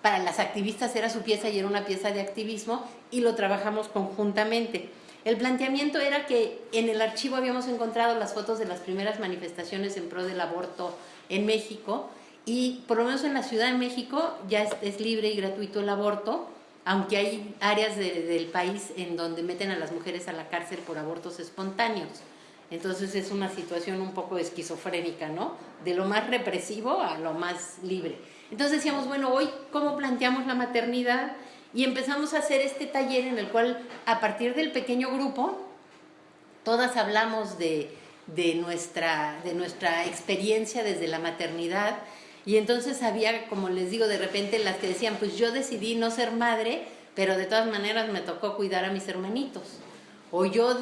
para las activistas era su pieza y era una pieza de activismo y lo trabajamos conjuntamente. El planteamiento era que en el archivo habíamos encontrado las fotos de las primeras manifestaciones en pro del aborto en México y por lo menos en la Ciudad de México ya es, libre y gratuito el aborto, aunque hay áreas del país en donde meten a las mujeres a la cárcel por abortos espontáneos. Entonces es una situación un poco esquizofrénica, ¿no? De lo más represivo a lo más libre. Entonces decíamos, bueno, hoy cómo planteamos la maternidad y empezamos a hacer este taller en el cual a partir del pequeño grupo todas hablamos de, de, nuestra, de nuestra experiencia desde la maternidad y entonces había, como les digo, de repente las que decían, pues yo decidí no ser madre, pero de todas maneras me tocó cuidar a mis hermanitos. O yo,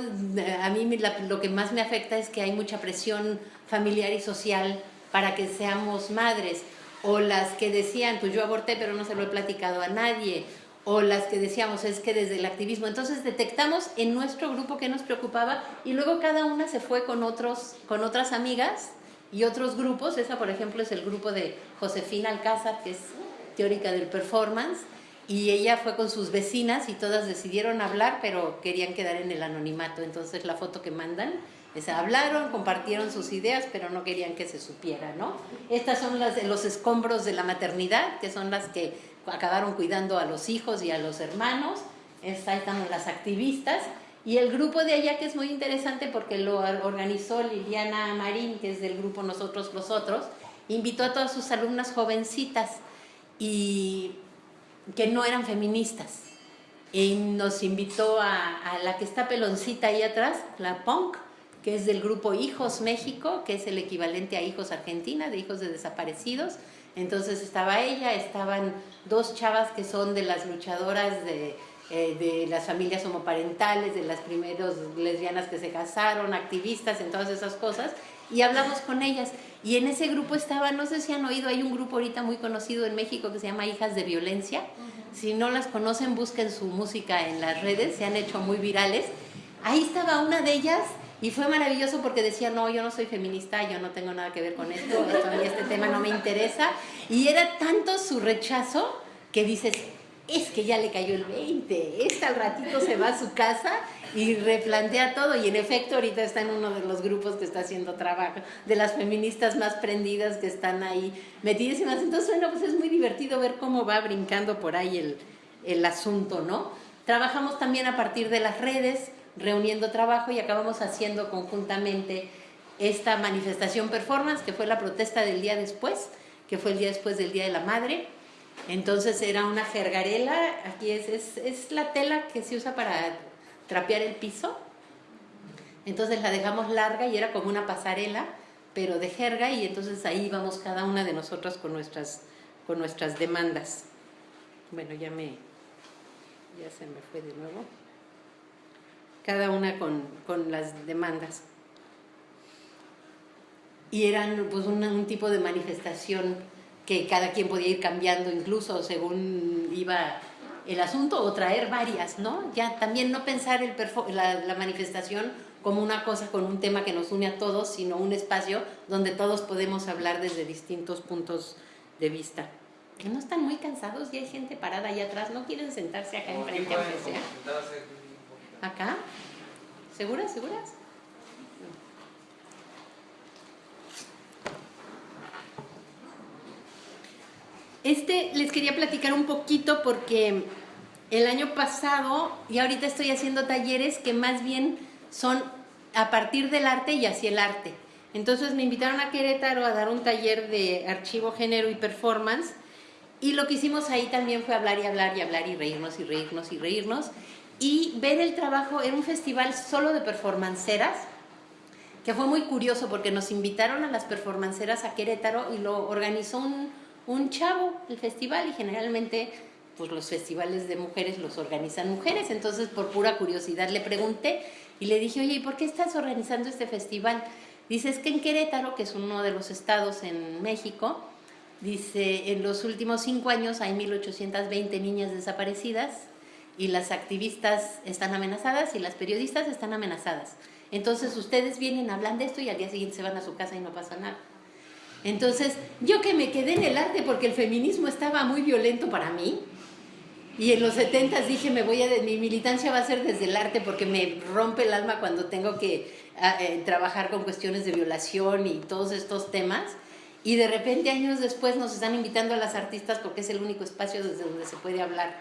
a mí lo que más me afecta es que hay mucha presión familiar y social para que seamos madres. O las que decían, pues yo aborté, pero no se lo he platicado a nadie. O las que decíamos, es que desde el activismo. Entonces detectamos en nuestro grupo que nos preocupaba y luego cada una se fue con, otros, con otras amigas y otros grupos, esa por ejemplo es el grupo de Josefina Alcázar, que es teórica del performance, y ella fue con sus vecinas y todas decidieron hablar, pero querían quedar en el anonimato. Entonces la foto que mandan es hablaron, compartieron sus ideas, pero no querían que se supiera, ¿no? Estas son las de los escombros de la maternidad, que son las que acabaron cuidando a los hijos y a los hermanos. Estas están las activistas y el grupo de allá, que es muy interesante porque lo organizó Liliana Marín, que es del grupo Nosotros los Otros, invitó a todas sus alumnas jovencitas y que no eran feministas. Y nos invitó a, a la que está peloncita ahí atrás, la punk, que es del grupo Hijos México, que es el equivalente a Hijos Argentina, de hijos de desaparecidos. Entonces estaba ella, estaban dos chavas que son de las luchadoras de eh, de las familias homoparentales, de las primeras lesbianas que se casaron, activistas en todas esas cosas, y hablamos con ellas. Y en ese grupo estaba, no sé si han oído, hay un grupo ahorita muy conocido en México que se llama Hijas de Violencia. Si no las conocen, busquen su música en las redes, se han hecho muy virales. Ahí estaba una de ellas y fue maravilloso porque decía, no, yo no soy feminista, yo no tengo nada que ver con esto, esto a mí este tema no me interesa. Y era tanto su rechazo que dices, es que ya le cayó el 20, este al ratito se va a su casa y replantea todo. Y en efecto, ahorita está en uno de los grupos que está haciendo trabajo, de las feministas más prendidas que están ahí metidísimas. Entonces, bueno, pues es muy divertido ver cómo va brincando por ahí el, el asunto, ¿no? Trabajamos también a partir de las redes, reuniendo trabajo y acabamos haciendo conjuntamente esta manifestación performance, que fue la protesta del día después, que fue el día después del Día de la Madre. Entonces era una jergarela, aquí es, es, es la tela que se usa para trapear el piso. Entonces la dejamos larga y era como una pasarela, pero de jerga, y entonces ahí vamos cada una de nosotras con nuestras, con nuestras demandas. Bueno, ya me, ya se me fue de nuevo. Cada una con, con las demandas. Y eran pues un tipo de manifestación que cada quien podía ir cambiando incluso según iba el asunto o traer varias, ¿no? Ya también no pensar el la, la, manifestación como una cosa con un tema que nos une a todos, sino un espacio donde todos podemos hablar desde distintos puntos de vista. Que no están muy cansados y hay gente parada allá atrás, no quieren sentarse acá enfrente aunque sea. ¿Acá? ¿Seguras? ¿Seguras? Este les quería platicar un poquito porque el año pasado y ahorita estoy haciendo talleres que más bien son a partir del arte y hacia el arte. Entonces me invitaron a Querétaro a dar un taller de archivo, género y performance y lo que hicimos ahí también fue hablar y hablar y hablar y reírnos y reírnos y reírnos y ver el trabajo en un festival solo de performanceras que fue muy curioso porque nos invitaron a las performanceras a Querétaro y lo organizó un un chavo el festival y generalmente pues los festivales de mujeres los organizan mujeres, entonces por pura curiosidad le pregunté y le dije, oye, ¿y por qué estás organizando este festival? Dice, es que en Querétaro, que es uno de los estados en México, dice, en los últimos cinco años hay 1.820 niñas desaparecidas y las activistas están amenazadas y las periodistas están amenazadas. Entonces ustedes vienen, hablan de esto y al día siguiente se van a su casa y no pasa nada. Entonces, yo que me quedé en el arte porque el feminismo estaba muy violento para mí, y en los 70 dije, me voy a, mi militancia va a ser desde el arte porque me rompe el alma cuando tengo que eh, trabajar con cuestiones de violación y todos estos temas. Y de repente años después nos están invitando a las artistas porque es el único espacio desde donde se puede hablar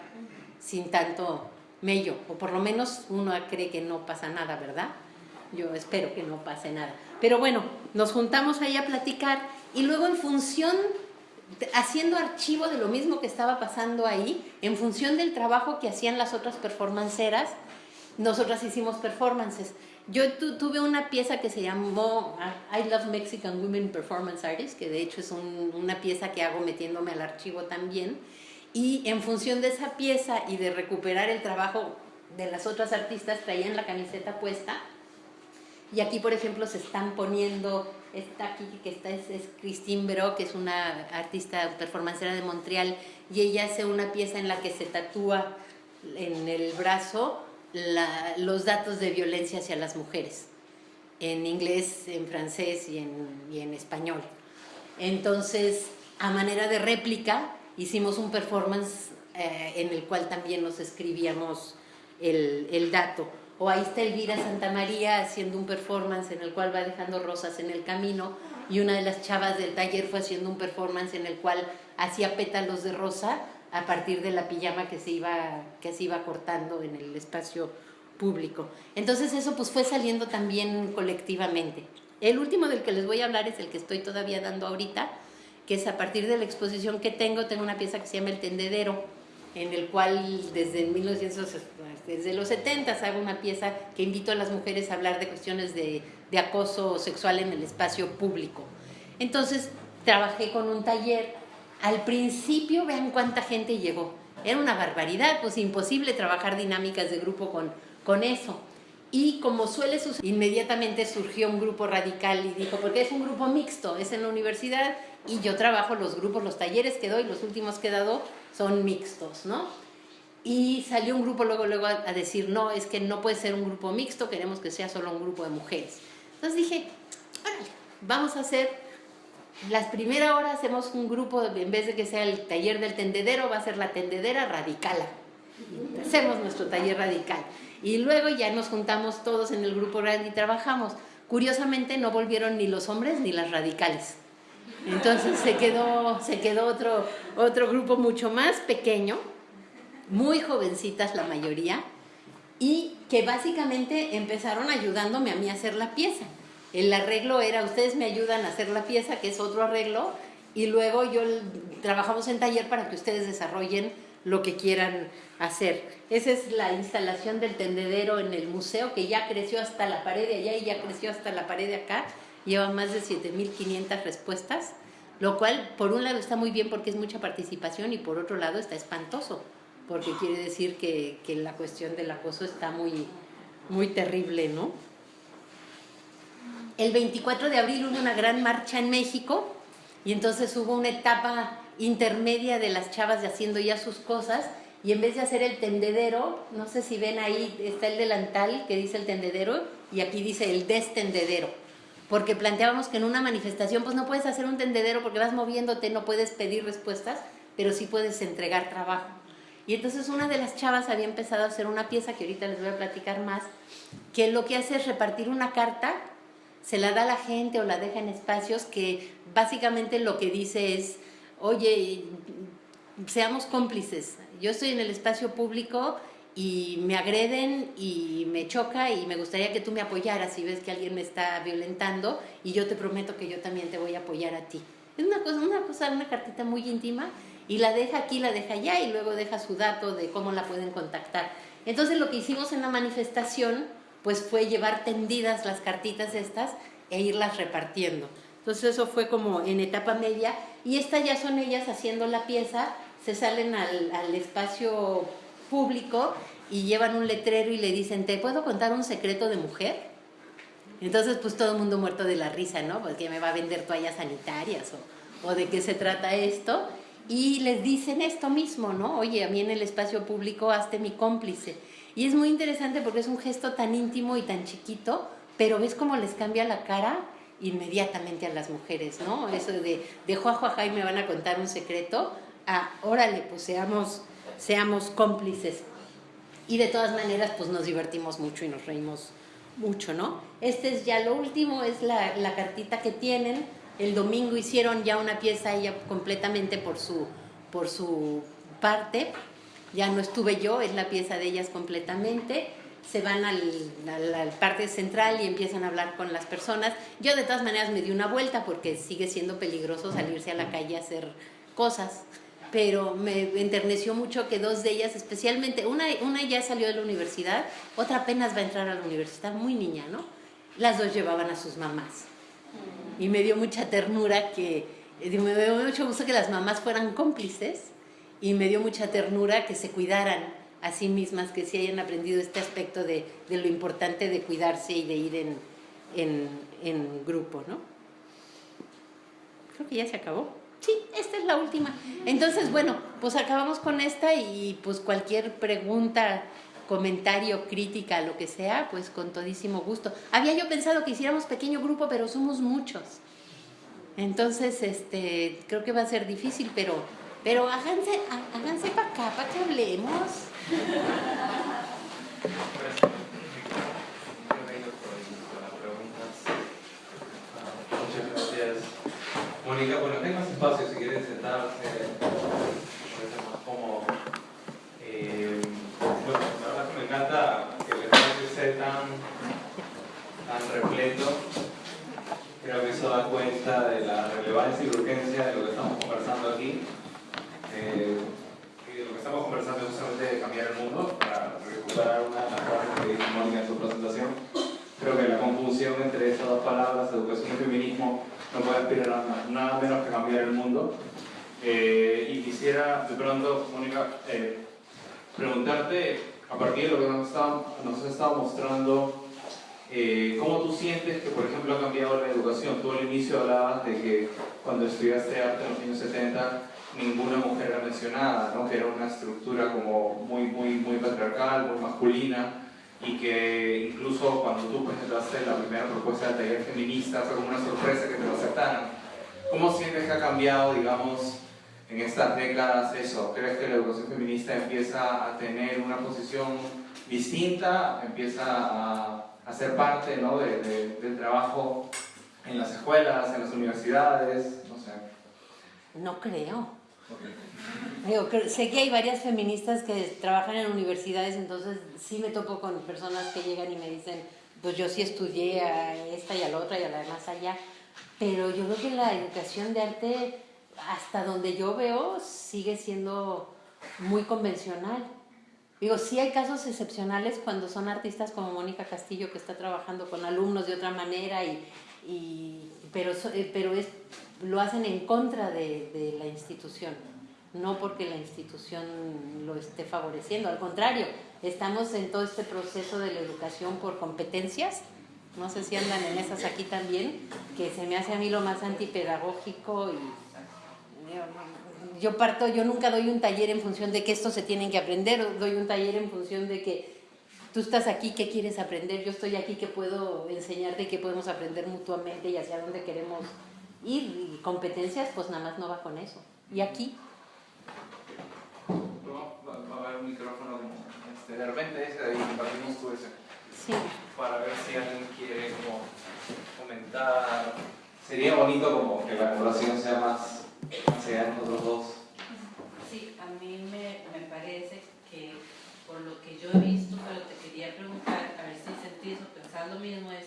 sin tanto mello, o por lo menos uno cree que no pasa nada, ¿verdad? Yo espero que no pase nada. Pero bueno, nos juntamos ahí a platicar y luego en función, haciendo archivo de lo mismo que estaba pasando ahí, en función del trabajo que hacían las otras performanceras, nosotras hicimos performances. Yo tuve una pieza que se llamó I Love Mexican Women Performance Artists, que de hecho es una pieza que hago metiéndome al archivo también. Y en función de esa pieza y de recuperar el trabajo de las otras artistas, traían la camiseta puesta. Y aquí, por ejemplo, se están poniendo Está aquí, que está, es, Christine Bero, que es una artista performancera de Montreal, y ella hace una pieza en la que se tatúa en el brazo los datos de violencia hacia las mujeres, en inglés, en francés y en, español. Entonces, a manera de réplica, hicimos un performance eh, en el cual también nos escribíamos el, el dato. O ahí está Elvira Santa María haciendo un performance en el cual va dejando rosas en el camino y una de las chavas del taller fue haciendo un performance en el cual hacía pétalos de rosa a partir de la pijama que se iba, que se iba cortando en el espacio público. Entonces eso pues fue saliendo también colectivamente. El último del que les voy a hablar es el que estoy todavía dando ahorita, que es a partir de la exposición que tengo, tengo una pieza que se llama El Tendedero, en el cual desde 1900, desde los 70 hago una pieza que invito a las mujeres a hablar de cuestiones de, de acoso sexual en el espacio público. Entonces trabajé con un taller. Al principio, vean cuánta gente llegó. era una barbaridad, pues imposible trabajar dinámicas de grupo con, con eso. Y como suele suceder, inmediatamente surgió un grupo radical y dijo, porque es un grupo mixto, es en la universidad y yo trabajo los grupos, los talleres que doy, los últimos que he dado son mixtos, ¿no? Y salió un grupo luego, luego a, decir, no, es que no puede ser un grupo mixto, queremos que sea solo un grupo de mujeres. Entonces dije, vamos a hacer, las primeras horas hacemos un grupo, en vez de que sea el taller del tendedero, va a ser la tendedera radical. Hacemos nuestro taller radical. Y luego ya nos juntamos todos en el grupo y trabajamos. Curiosamente no volvieron ni los hombres ni las radicales. Entonces se quedó, se quedó otro, otro grupo mucho más pequeño, muy jovencitas la mayoría, y que básicamente empezaron ayudándome a mí a hacer la pieza. El arreglo era, ustedes me ayudan a hacer la pieza, que es otro arreglo, y luego yo trabajamos en taller para que ustedes desarrollen lo que quieran hacer. Esa es la instalación del tendedero en el museo, que ya creció hasta la pared de allá y ya creció hasta la pared de acá. Lleva más de 7.500 respuestas, lo cual por un lado está muy bien porque es mucha participación y por otro lado está espantoso, porque quiere decir que, que la cuestión del acoso está muy, muy terrible, ¿no? El 24 de abril hubo una gran marcha en México y entonces hubo una etapa intermedia de las chavas de haciendo ya sus cosas y en vez de hacer el tendedero, no sé si ven ahí, está el delantal que dice el tendedero y aquí dice el destendedero. Porque planteábamos que en una manifestación pues no puedes hacer un tendedero porque vas moviéndote, no puedes pedir respuestas, pero sí puedes entregar trabajo. Y entonces una de las chavas había empezado a hacer una pieza que ahorita les voy a platicar más, que lo que hace es repartir una carta, se la da a la gente o la deja en espacios que básicamente lo que dice es oye, seamos cómplices. Yo estoy en el espacio público y me agreden y me choca y me gustaría que tú me apoyaras si ves que alguien me está violentando y yo te prometo que yo también te voy a apoyar a ti. Es una cosa, una cosa, una cartita muy íntima y la deja aquí, la deja allá y luego deja su dato de cómo la pueden contactar. Entonces lo que hicimos en la manifestación pues fue llevar tendidas las cartitas estas e irlas repartiendo. Entonces eso fue como en etapa media y estas ya son ellas haciendo la pieza, se salen al, al espacio público y llevan un letrero y le dicen, ¿te puedo contar un secreto de mujer? Entonces pues todo el mundo muerto de la risa, ¿no? Porque me va a vender toallas sanitarias o, o de qué se trata esto. Y les dicen esto mismo, ¿no? Oye, a mí en el espacio público hazte mi cómplice. Y es muy interesante porque es un gesto tan íntimo y tan chiquito, pero ves cómo les cambia la cara inmediatamente a las mujeres, ¿no? Eso de, de juajuajá y me van a contar un secreto, a órale, pues seamos, seamos cómplices. Y de todas maneras, pues nos divertimos mucho y nos reímos mucho, ¿no? Este es ya lo último, es la, la cartita que tienen. El domingo hicieron ya una pieza ella completamente por su, por su parte. Ya no estuve yo, es la pieza de ellas completamente se van al, a la parte central y empiezan a hablar con las personas. Yo de todas maneras me di una vuelta porque sigue siendo peligroso salirse a la calle a hacer cosas, pero me enterneció mucho que dos de ellas, especialmente, una, una ya salió de la universidad, otra apenas va a entrar a la universidad, muy niña, ¿no? Las dos llevaban a sus mamás. Y me dio mucha ternura que, me dio mucho gusto que las mamás fueran cómplices y me dio mucha ternura que se cuidaran a sí mismas, que sí hayan aprendido este aspecto de, de lo importante de cuidarse y de ir en, en, en, grupo, ¿no? Creo que ya se acabó. Sí, esta es la última. Entonces, bueno, pues acabamos con esta y pues cualquier pregunta, comentario, crítica, lo que sea, pues con todísimo gusto. Había yo pensado que hiciéramos pequeño grupo, pero somos muchos. Entonces, este, creo que va a ser difícil, pero, pero háganse, háganse para acá, para que hablemos. Muchas gracias. Mónica, bueno, tengo más espacio si quieren sentarse, más cómodo. Eh, bueno, la verdad que me encanta que el espacio esté tan, tan repleto. Creo que eso da cuenta de la relevancia y urgencia de lo que estamos conversando aquí. Eh, estamos conversando justamente de cambiar el mundo, para recuperar una de las frases que dijo Mónica en su presentación. Creo que la conjunción entre esas dos palabras, educación y feminismo, no puede aspirar a nada menos que cambiar el mundo. Eh, y quisiera de pronto, Mónica, eh, preguntarte, a partir de lo que nos, nos has estado mostrando, eh, ¿cómo tú sientes que, por ejemplo, ha cambiado la educación? Tú al inicio hablabas de que cuando estudiaste arte en los años 70, ninguna mujer era mencionada, ¿no? que era una estructura como muy, muy, muy patriarcal, muy masculina, y que incluso cuando tú presentaste la primera propuesta del taller feminista fue como una sorpresa que te lo aceptaran. ¿Cómo sientes que ha cambiado, digamos, en estas décadas eso? ¿Crees que la educación feminista empieza a tener una posición distinta, empieza a, a ser parte ¿no? de, del trabajo en las escuelas, en las universidades? No sé. No creo. Digo, sé que hay varias feministas que trabajan en universidades, entonces sí me topo con personas que llegan y me dicen, pues yo sí estudié a esta y a la otra y a la demás allá, pero yo creo que la educación de arte, hasta donde yo veo, sigue siendo muy convencional. Digo, sí hay casos excepcionales cuando son artistas como Mónica Castillo, que está trabajando con alumnos de otra manera, y, y pero, eh, pero es, lo hacen en contra de, de la institución no porque la institución lo esté favoreciendo, al contrario, estamos en todo este proceso de la educación por competencias, no sé si andan en esas aquí también, que se me hace a mí lo más antipedagógico y yo parto, yo nunca doy un taller en función de que esto se tienen que aprender, doy un taller en función de que tú estás aquí, ¿qué quieres aprender? Yo estoy aquí, ¿qué puedo enseñarte? ¿Qué podemos aprender mutuamente y hacia dónde queremos ir? Y competencias, pues nada más no va con eso. Y aquí un micrófono como este, de repente ese ahí, compartimos tú ese. Sí. Para ver si alguien quiere como comentar. Sería bonito como que la colaboración sea más hacia nosotros dos. Sí, a mí me, me parece que por lo que yo he visto, pero te quería preguntar, a ver si sentís o pensás lo mismo, es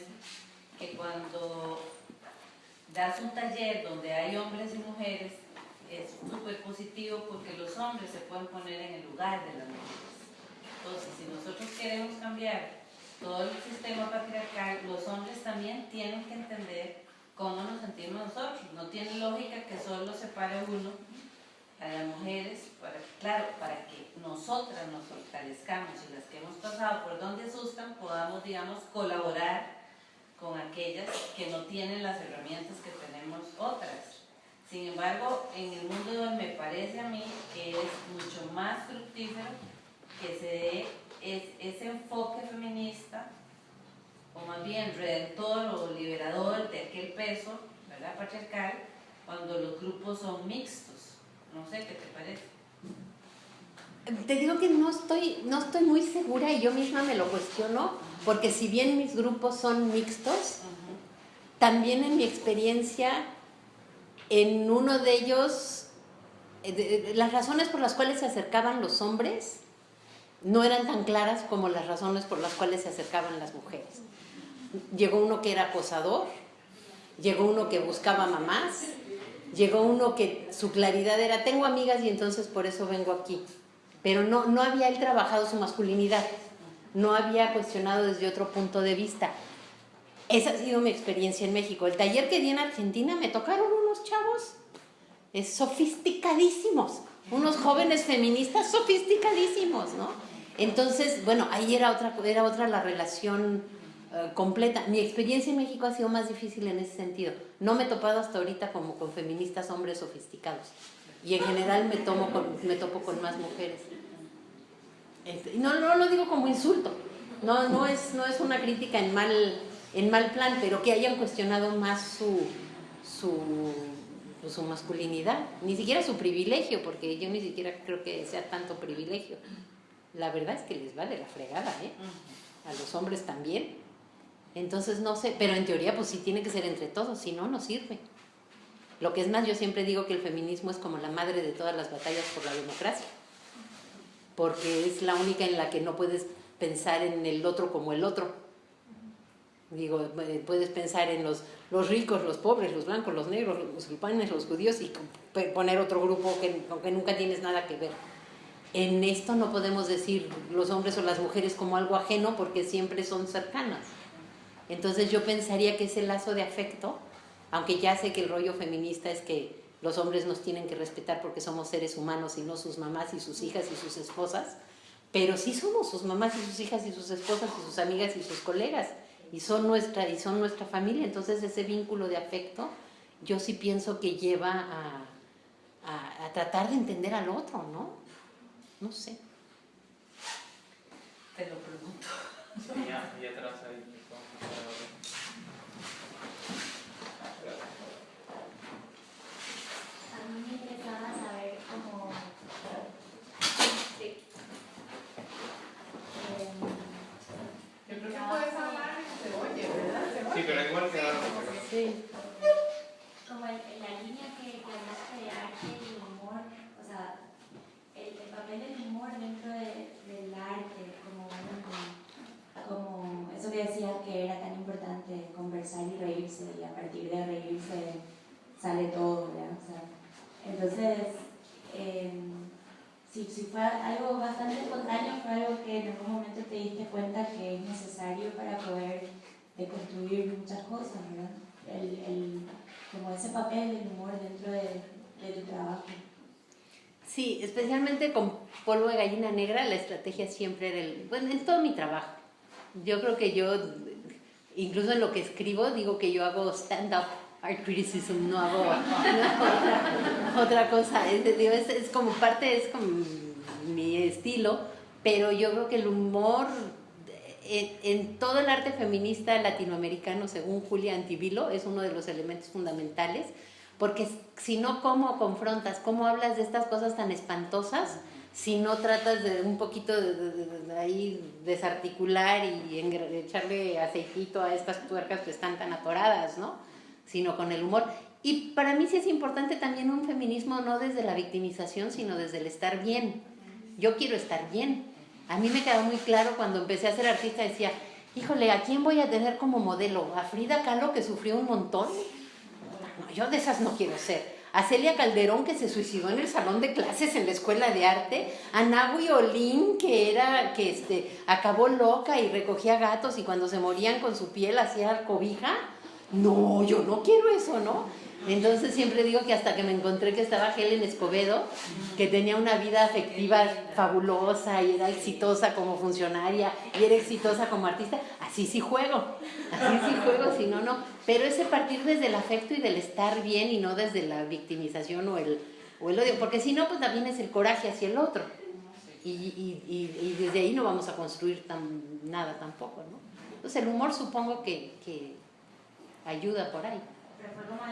que cuando das un taller donde hay hombres y mujeres, es súper positivo porque los hombres se pueden poner en el lugar de las mujeres. Entonces, si nosotros queremos cambiar todo el sistema patriarcal, los hombres también tienen que entender cómo nos sentimos nosotros. No tiene lógica que solo separe uno a las mujeres, para, claro, para que nosotras nos fortalezcamos y las que hemos pasado por donde asustan podamos, digamos, colaborar con aquellas que no tienen las herramientas que tenemos otras. Sin embargo, en el mundo de hoy me parece a mí que es mucho más fructífero que se dé ese enfoque feminista, o más bien redentor o liberador de aquel peso, ¿verdad? Patriarcal, cuando los grupos son mixtos. No sé qué te parece. Te digo que no estoy, no estoy muy segura y yo misma me lo cuestiono, porque si bien mis grupos son mixtos, también en mi experiencia en uno de ellos, eh, las razones por las cuales se acercaban los hombres no eran tan claras como las razones por las cuales se acercaban las mujeres. Llegó uno que era acosador, llegó uno que buscaba mamás, llegó uno que su claridad era, tengo amigas y entonces por eso vengo aquí. Pero no, no había él trabajado su masculinidad, no había cuestionado desde otro punto de vista. Esa ha sido mi experiencia en México. El taller que di en Argentina me tocaron unos chavos es sofisticadísimos, unos jóvenes feministas sofisticadísimos, ¿no? Entonces, bueno, ahí era otra, era otra la relación eh, completa. Mi experiencia en México ha sido más difícil en ese sentido. No me he topado hasta ahorita como con feministas hombres sofisticados. Y en general me, tomo me topo con más mujeres. Este, no, no lo digo como insulto. No, no, es, no es una crítica en mal en mal plan, pero que hayan cuestionado más su, su, su masculinidad, ni siquiera su privilegio, porque yo ni siquiera creo que sea tanto privilegio. La verdad es que les va de la fregada, ¿eh? A los hombres también. Entonces no sé, pero en teoría pues sí tiene que ser entre todos, si no, no sirve. Lo que es más, yo siempre digo que el feminismo es como la madre de todas las batallas por la democracia, porque es la única en la que no puedes pensar en el otro como el otro, Digo, eh, puedes pensar en los, los ricos, los pobres, los blancos, los negros, los musulmanes, los judíos y poner otro grupo que, que nunca tienes nada que ver. En esto no podemos decir los hombres o las mujeres como algo ajeno porque siempre son cercanas. Entonces yo pensaría que ese lazo de afecto, aunque ya sé que el rollo feminista es que los hombres nos tienen que respetar porque somos seres humanos y no sus mamás y sus hijas y sus esposas, pero sí somos sus mamás y sus hijas y sus esposas y sus amigas y sus colegas y son nuestra, y son nuestra familia, entonces ese vínculo de afecto yo sí pienso que lleva a, a, a tratar de entender al otro, ¿no? No sé. Te lo pregunto. Sí, ya. A mí me interesaba saber cómo... Sí. Em, Yo creo que puedes hablar y se oye, ¿verdad? ¿Se oye? Sí, pero igual que ahora. Como la línea que, que hablaste de arte y humor, o sea, el, el papel del humor dentro de- del arte, como, como eso que decías que era tan importante, conversar y reírse, y a partir de reírse sale todo, ¿verdad? Entonces, em, si, si fue algo bastante espontáneo, fue algo que en algún momento te diste cuenta que es necesario para poder deconstruir muchas cosas, ¿verdad? El, el, como ese papel del humor dentro de, de tu trabajo. Sí, especialmente con polvo de gallina negra, la estrategia siempre era el. Bueno, en todo mi trabajo. Yo creo que yo, incluso en lo que escribo, digo que yo hago stand-up art criticism, no hago, no otra, otra cosa. Es, es, es como parte, es como mi estilo, pero yo creo que el humor en, en todo el arte feminista latinoamericano, según Julia Antivilo, es uno de los elementos fundamentales porque si no, ¿cómo confrontas? ¿Cómo hablas de estas cosas tan espantosas si no tratas de un poquito de, de- de- ahí desarticular y engra- echarle aceitito a estas tuercas que están tan atoradas, ¿no? Sino con el humor. Y para mí sí es importante también un feminismo no desde la victimización, sino desde el estar bien. Yo quiero estar bien. A mí me quedó muy claro cuando empecé a ser artista, decía, híjole, ¿a quién voy a tener como modelo? ¿A Frida Kahlo que sufrió un montón? No, yo de esas no quiero ser. A Celia Calderón, que se suicidó en el salón de clases en la escuela de arte. A Nahui Olin, que era, que este, acabó loca y recogía gatos y cuando se morían con su piel hacía cobija. No, yo no quiero eso, ¿no? Entonces siempre digo que hasta que me encontré que estaba Helen Escobedo, que tenía una vida afectiva fabulosa y era exitosa como funcionaria y era exitosa como artista, así sí juego, así sí juego, si no, no. Pero ese partir desde el afecto y del estar bien y no desde la victimización o el, o el odio, porque si no, pues también es el coraje hacia el otro. Y, y, y, desde ahí no vamos a construir tan, nada tampoco, ¿no? Entonces el humor supongo que, que ayuda por ahí. Pero fue como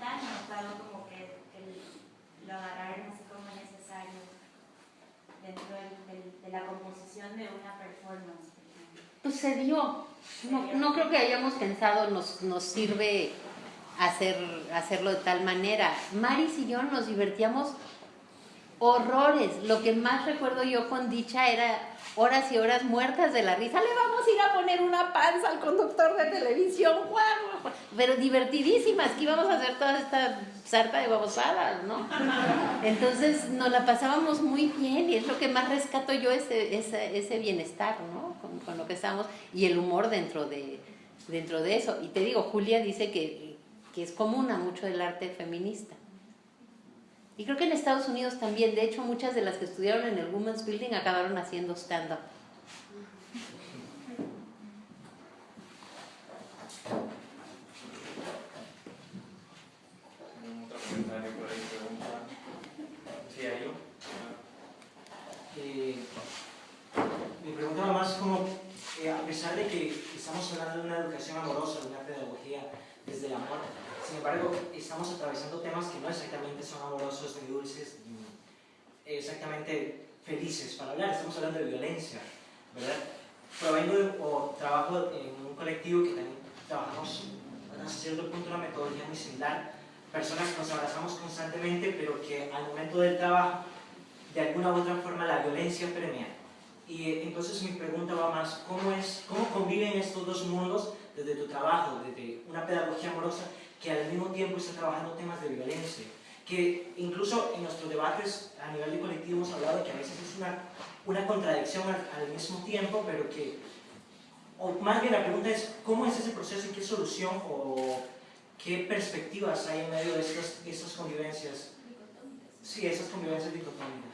espontáneo, fue algo como que, que lo agarraron así como necesario dentro del- del- de la composición de una performance. Pues se dio. No, no creo que hayamos pensado, nos, nos sirve hacer, hacerlo de tal manera. Maris y yo nos divertíamos horrores. Lo que más recuerdo yo con Dicha era horas y horas muertas de la risa. Le vamos a ir a poner una panza al conductor de televisión, guau. pero divertidísimas, que íbamos a hacer toda esta sarta de babosadas, ¿no? Entonces nos la pasábamos muy bien y es lo que más rescato yo, ese, ese, ese bienestar, ¿no? Con, con lo que estamos y el humor dentro de, dentro de eso. Y te digo, Julia dice que, que es común a mucho del arte feminista. Y creo que en Estados Unidos también, de hecho, muchas de las que estudiaron en el Women's Building acabaron haciendo stand-up. ¿Algún otro comentario por ahí? Pregunta. Sí, hay yo. Eh, mi pregunta va más como, eh, a pesar de que estamos hablando de una educación amorosa, de una pedagogía desde el amor, sin embargo, estamos atravesando temas que no exactamente son amorosos ni dulces, ni exactamente felices para hablar, estamos hablando de violencia, ¿verdad? Provengo de, o trabajo en un colectivo que también trabajamos hasta cierto punto una metodología muy similar, personas que nos abrazamos constantemente, pero que al momento del trabajo de alguna u otra forma la violencia premia. Y eh, entonces mi pregunta va más, ¿cómo, es, ¿cómo conviven estos dos mundos desde tu trabajo, desde una pedagogía amorosa que al mismo tiempo está trabajando temas de violencia? Que incluso en nuestros debates a nivel de colectivo hemos hablado de que a veces es una, una contradicción al, al mismo tiempo, pero que, o más bien la pregunta es, ¿cómo es ese proceso y qué solución o ¿qué perspectivas hay en medio de estas, estas convivencias? Sí, esas convivencias dicotómicas.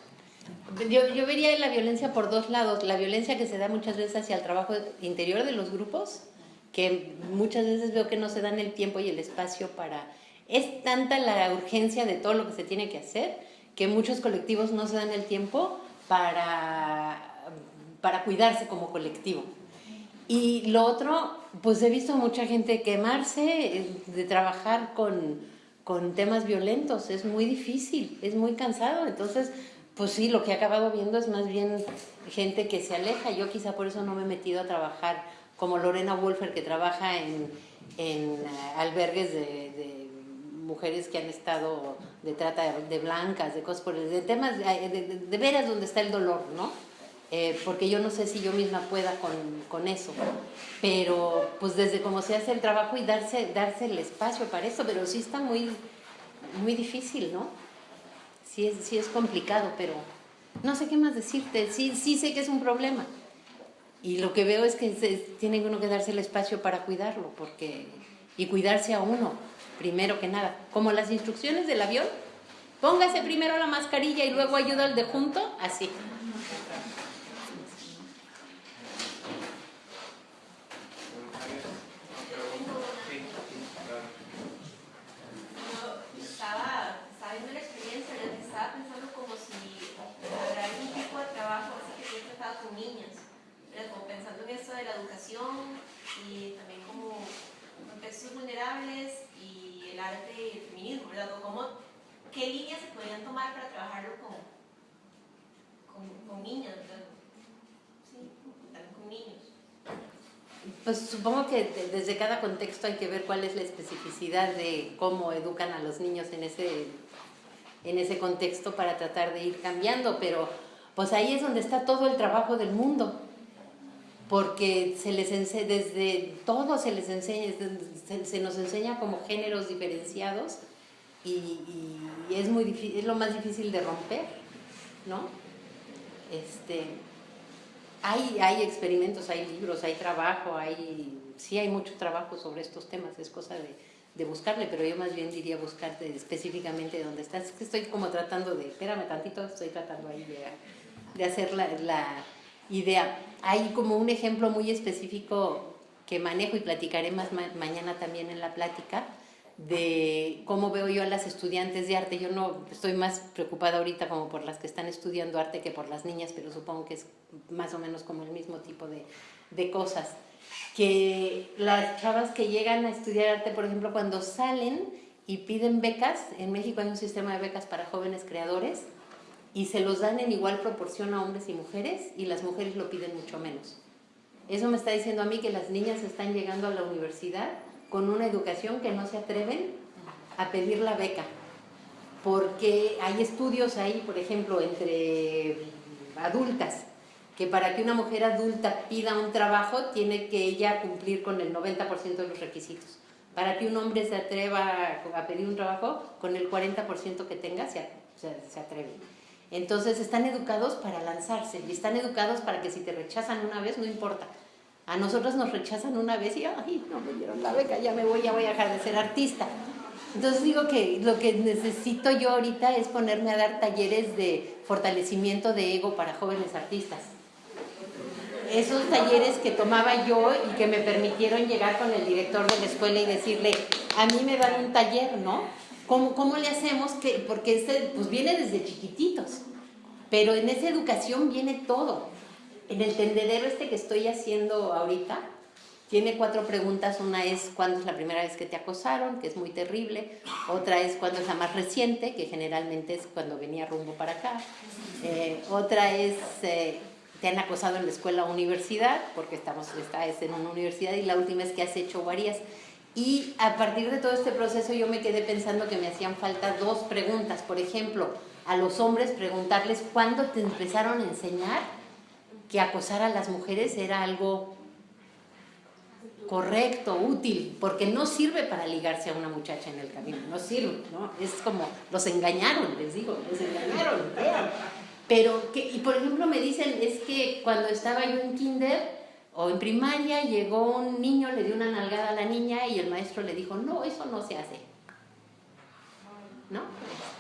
Yo, yo vería la violencia por dos lados. La violencia que se da muchas veces hacia el trabajo interior de los grupos, que muchas veces veo que no se dan el tiempo y el espacio para... Es tanta la urgencia de todo lo que se tiene que hacer que muchos colectivos no se dan el tiempo para, para cuidarse como colectivo. Y lo otro, pues he visto mucha gente quemarse de trabajar con, con temas violentos. Es muy difícil, es muy cansado. Entonces, pues sí, lo que he acabado viendo es más bien gente que se aleja. Yo quizá por eso no me he metido a trabajar como Lorena Wolfer, que trabaja en, en eh, albergues de, de, mujeres que han estado de trata de, blancas, de cosas por el de temas de, de, veras donde está el dolor, ¿no? Eh, porque yo no sé si yo misma pueda con, con, eso, pero pues desde cómo se hace el trabajo y darse, darse el espacio para eso, pero sí está muy, muy difícil, ¿no? sí es, sí es complicado, pero no sé qué más decirte, sí, sí sé que es un problema. Y lo que veo es que tiene uno que darse el espacio para cuidarlo, porque, y cuidarse a uno, primero que nada. Como las instrucciones del avión, póngase primero la mascarilla y luego ayuda al de junto, así. de la educación y también como contextos vulnerables y el arte y el feminismo, ¿verdad? ¿Cómo, ¿Qué líneas se podrían tomar para trabajarlo con, con, con niñas, ¿verdad? Sí, con niños. Pues supongo que desde cada contexto hay que ver cuál es la especificidad de cómo educan a los niños en ese, en ese contexto para tratar de ir cambiando, pero pues ahí es donde está todo el trabajo del mundo porque se les enseña, desde todo se les enseña, se, nos enseña como géneros diferenciados y, es, muy es lo más difícil de romper, ¿no? Este, hay, hay experimentos, hay libros, hay trabajo, hay, sí hay mucho trabajo sobre estos temas, es cosa de, de buscarle, pero yo más bien diría buscarte específicamente dónde estás. Estoy como tratando de, espérame tantito, estoy tratando ahí de, de hacer la, la idea. Hay como un ejemplo muy específico que manejo y platicaré más mañana también en la plática de cómo veo yo a las estudiantes de arte. Yo no estoy más preocupada ahorita como por las que están estudiando arte que por las niñas, pero supongo que es más o menos como el mismo tipo de, de cosas. Que las chavas que llegan a estudiar arte, por ejemplo, cuando salen y piden becas, en México hay un sistema de becas para jóvenes creadores, y se los dan en igual proporción a hombres y mujeres y las mujeres lo piden mucho menos. Eso me está diciendo a mí que las niñas están llegando a la universidad con una educación que no se atreven a pedir la beca. Porque hay estudios ahí, por ejemplo, entre adultas, que para que una mujer adulta pida un trabajo tiene que ella cumplir con el 90% de los requisitos. Para que un hombre se atreva a pedir un trabajo, con el 40% que tenga se, atreve. Entonces están educados para lanzarse y están educados para que si te rechazan una vez, no importa. A nosotros nos rechazan una vez y, ay, no me dieron la beca, ya me voy, ya voy a dejar de ser artista. Entonces digo que lo que necesito yo ahorita es ponerme a dar talleres de fortalecimiento de ego para jóvenes artistas. Esos talleres que tomaba yo y que me permitieron llegar con el director de la escuela y decirle, a mí me dan un taller, ¿no? ¿Cómo, cómo le hacemos? Que, porque este, pues viene desde chiquititos, pero en esa educación viene todo. En el tendedero este que estoy haciendo ahorita, tiene cuatro preguntas. Una es cuándo es la primera vez que te acosaron, que es muy terrible. Otra es cuándo es la más reciente, que generalmente es cuando venía rumbo para acá. Eh, otra es eh, te han acosado en la escuela o universidad, porque estamos, estás en una universidad. Y la última es que has hecho varias. Y a partir de todo este proceso yo me quedé pensando que me hacían falta dos preguntas. Por ejemplo, a los hombres preguntarles cuándo te empezaron a enseñar que acosar a las mujeres era algo correcto, útil, porque no sirve para ligarse a una muchacha en el camino, no sirve, ¿no? Es como, los engañaron, les digo, los engañaron, Pero, que, y por ejemplo me dicen, es que cuando estaba yo en kinder, O en primaria llegó un niño, le dio una nalgada a la niña y el maestro le dijo, no, eso no se hace. ¿No?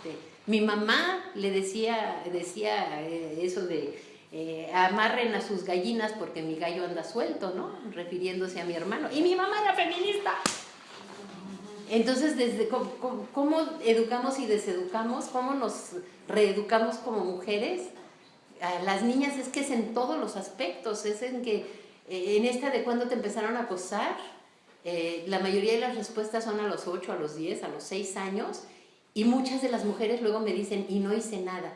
Este, mi mamá le decía, decía eh, eso de eh, amarren a sus gallinas porque mi gallo anda suelto, ¿no? Refiriéndose a mi hermano. Y mi mamá era feminista. Entonces, desde cómo, educamos y deseducamos, cómo nos reeducamos como mujeres, a las niñas es que es en todos los aspectos, es en que eh, en esta de cuando te empezaron a acosar, eh, la mayoría de las respuestas son a los 8, a los 10, a los 6 años, y muchas de las mujeres luego me dicen, y no hice nada.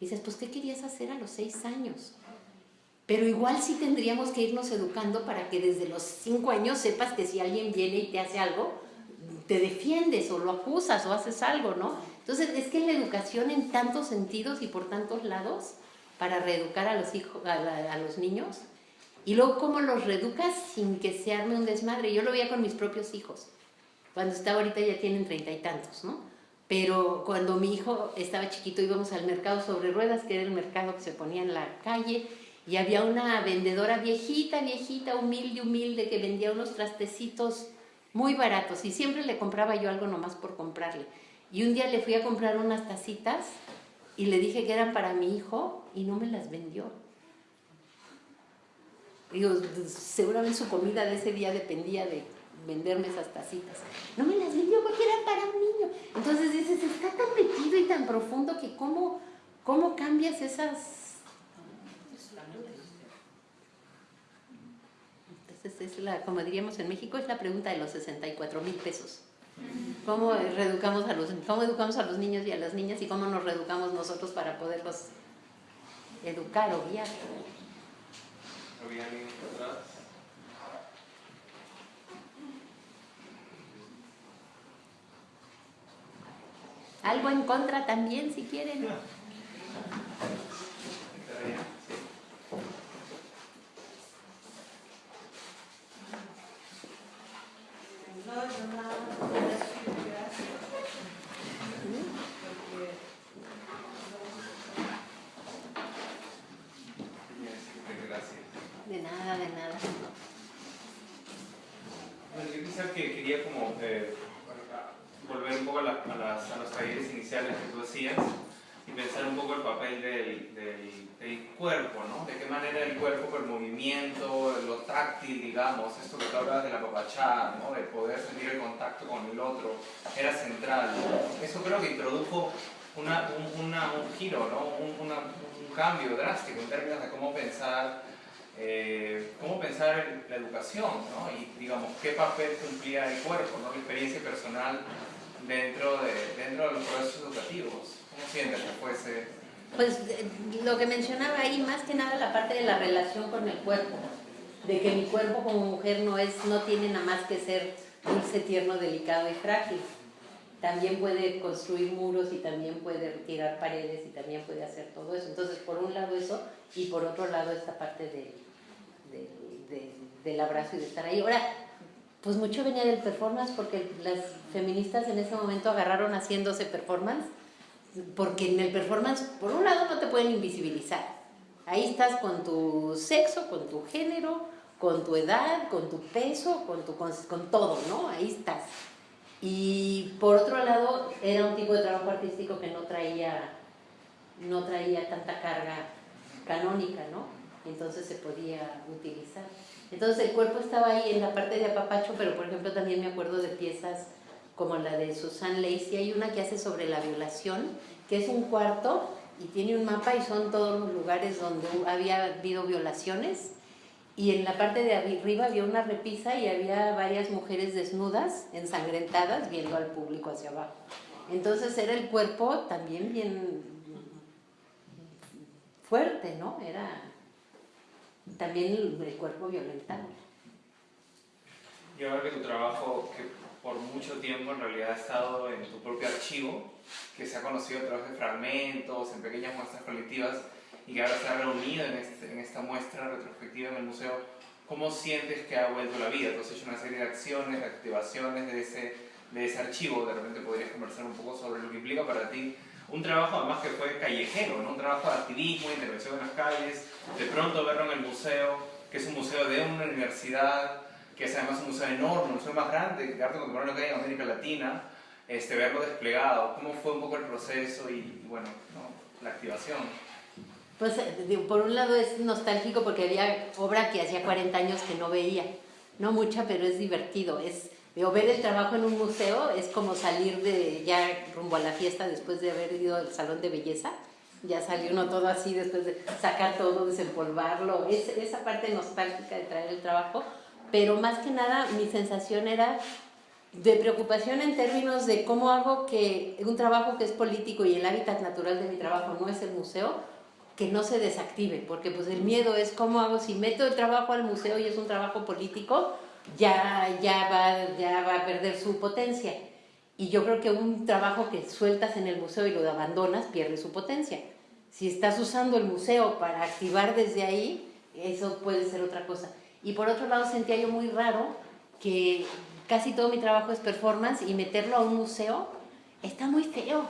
Dices, pues, ¿qué querías hacer a los 6 años? Pero igual sí tendríamos que irnos educando para que desde los 5 años sepas que si alguien viene y te hace algo, te defiendes o lo acusas o haces algo, ¿no? Entonces, es que la educación en tantos sentidos y por tantos lados, para reeducar a los, hijos, a, los niños, y luego cómo los reeducas sin que se arme un desmadre. Yo lo veía con mis propios hijos. Cuando estaba ahorita ya tienen treinta y tantos, ¿no? Pero cuando mi hijo estaba chiquito íbamos al mercado sobre ruedas, que era el mercado que se ponía en la calle, y había una vendedora viejita, viejita, humilde, humilde, que vendía unos trastecitos muy baratos y siempre le compraba yo algo nomás por comprarle. Y un día le fui a comprar unas tacitas y le dije que eran para mi hijo y no me las vendió. Digo, seguramente su comida de ese día dependía de venderme esas tacitas. No me las vendió porque eran para un niño. Entonces dices, está tan metido y tan profundo que cómo, cómo cambias esas es la, como diríamos en México, es la pregunta de los 64 mil pesos. ¿Cómo, reeducamos a los, ¿Cómo educamos a los niños y a las niñas y cómo nos reeducamos nosotros para poderlos educar o guiar? Algo en contra también, si quieren. De nada, de nada. Bueno, yo quizá que quería como eh, volver un poco a, a, los talleres iniciales que tú hacías y pensar un poco el papel del, del, del, cuerpo, ¿no? De qué manera el cuerpo, el movimiento, lo táctil, digamos, esto que tú papachá, ¿no? De poder sentir el contacto con el otro, era central. Eso creo que introdujo una, un, una, un giro, ¿no? Un, una, un, cambio drástico en términos de cómo pensar, eh, cómo pensar en la educación, ¿no? Y, digamos, qué papel cumplía el cuerpo, ¿no? La experiencia personal dentro de, dentro de los procesos educativos. ¿Cómo sientes que fuese? Pues eh, lo que mencionaba ahí, más que nada la parte de la relación con el cuerpo, de que mi cuerpo como mujer no, es, no tiene nada más que ser dulce, tierno, delicado y frágil. También puede construir muros y también puede retirar paredes y también puede hacer todo eso. Entonces, por un lado eso y por otro lado esta parte de, de, del abrazo y de estar ahí. Ahora, pues mucho venía del performance porque las feministas en ese momento agarraron haciéndose performance porque en el performance, por un lado, no te pueden invisibilizar. Ahí estás con tu sexo, con tu género, con tu edad, con tu peso, con, tu, con, todo, ¿no? Ahí estás. Y por otro lado, era un tipo de trabajo artístico que no traía, no traía tanta carga canónica, ¿no? Entonces se podía utilizar. Entonces el cuerpo estaba ahí en la parte de apapacho, pero por ejemplo también me acuerdo de piezas como la de Susan Lacey, hay una que hace sobre la violación, que es un cuarto y tiene un mapa y son todos los lugares donde había habido violaciones. Y en la parte de arriba había una repisa y había varias mujeres desnudas, ensangrentadas, viendo al público hacia abajo. Entonces era el cuerpo también bien fuerte, ¿no? Era también el, cuerpo violentado. Yo creo que tu trabajo, que por mucho tiempo en realidad ha estado en tu propio archivo, que se ha conocido a través de fragmentos, en pequeñas muestras colectivas, y que ahora se ha reunido en, este, en esta muestra retrospectiva en el museo, ¿cómo sientes que ha vuelto la vida? Tú has hecho una serie de acciones, de activaciones de ese, de ese archivo, de repente podrías conversar un poco sobre lo que implica para ti un trabajo además que fue callejero, ¿no? un trabajo de activismo, intervención en las calles, de pronto verlo en el museo, que es un museo de una universidad, que es además un museo enorme, un museo más grande de arte contemporáneo que hay en América Latina, este, verlo desplegado, cómo fue un poco el proceso y, bueno, ¿no? la activación. Pues por un lado es nostálgico porque había obra que hacía 40 años que no veía. No mucha, pero es divertido. Es, digo, ver el trabajo en un museo es como salir de ya rumbo a la fiesta después de haber ido al salón de belleza. Ya salió uno todo así después de sacar todo, desempolvarlo. Es, esa parte nostálgica de traer el trabajo. Pero más que nada mi sensación era de preocupación en términos de cómo hago que un trabajo que es político y el hábitat natural de mi trabajo no es el museo, que no se desactive, porque pues el miedo es cómo hago, si meto el trabajo al museo y es un trabajo político, ya, ya, va, ya va a perder su potencia. Y yo creo que un trabajo que sueltas en el museo y lo abandonas pierde su potencia. Si estás usando el museo para activar desde ahí, eso puede ser otra cosa. Y por otro lado sentía yo muy raro que casi todo mi trabajo es performance y meterlo a un museo está muy feo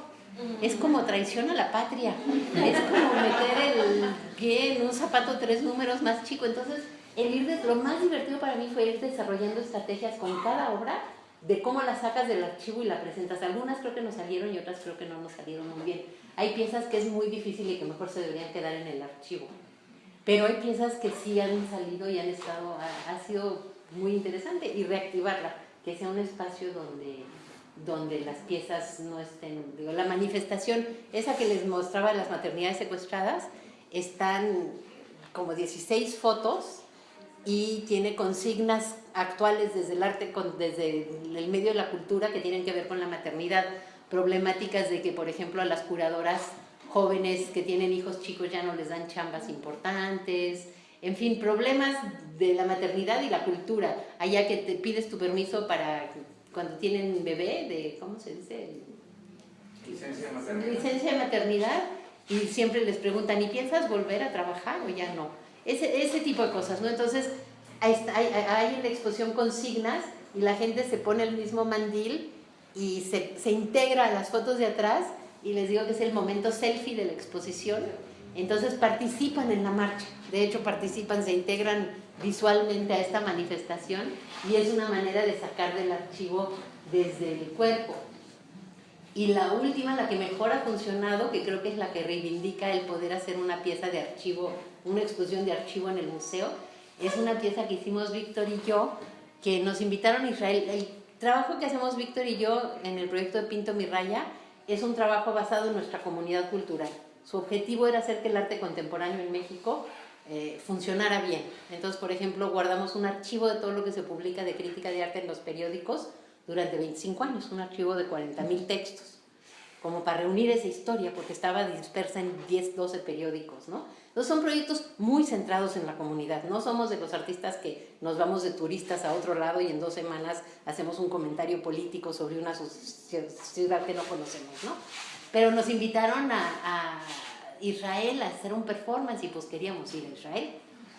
es como traición a la patria. Es como meter el pie en un zapato tres números más chico. Entonces, el ir de, lo más divertido para mí fue ir desarrollando estrategias con cada obra de cómo la sacas del archivo y la presentas. Algunas creo que nos salieron y otras creo que no nos salieron muy bien. Hay piezas que es muy difícil y que mejor se deberían quedar en el archivo. Pero hay piezas que sí han salido y han estado, ha, ha sido muy interesante y reactivarla, que sea un espacio donde donde las piezas no estén, digo, la manifestación, esa que les mostraba las maternidades secuestradas, están como 16 fotos y tiene consignas actuales desde el arte, desde el medio de la cultura que tienen que ver con la maternidad, problemáticas de que, por ejemplo, a las curadoras jóvenes que tienen hijos chicos ya no les dan chambas importantes, en fin, problemas de la maternidad y la cultura, allá que te pides tu permiso para cuando tienen bebé, de, ¿cómo se dice? Licencia de maternidad. Licencia de maternidad y siempre les preguntan, ¿y piensas volver a trabajar o ya no? Ese, ese tipo de cosas, ¿no? Entonces, hay, hay, hay en la exposición consignas y la gente se pone el mismo mandil y se, se integra a las fotos de atrás y les digo que es el momento selfie de la exposición. Entonces participan en la marcha, de hecho participan, se integran visualmente a esta manifestación y es una manera de sacar del archivo desde el cuerpo. Y la última, la que mejor ha funcionado, que creo que es la que reivindica el poder hacer una pieza de archivo, una exposición de archivo en el museo, es una pieza que hicimos Víctor y yo, que nos invitaron Israel. El trabajo que hacemos Víctor y yo en el proyecto de Pinto Mi Raya es un trabajo basado en nuestra comunidad cultural. Su objetivo era hacer que el arte contemporáneo en México eh, funcionara bien. Entonces, por ejemplo, guardamos un archivo de todo lo que se publica de crítica de arte en los periódicos durante 25 años, un archivo de 40.000 textos, como para reunir esa historia, porque estaba dispersa en 10, 12 periódicos, ¿no? Entonces son proyectos muy centrados en la comunidad, no somos de los artistas que nos vamos de turistas a otro lado y en dos semanas hacemos un comentario político sobre una ciudad que no conocemos, ¿no? Pero nos invitaron a Israel a hacer un performance y pues queríamos ir a Israel.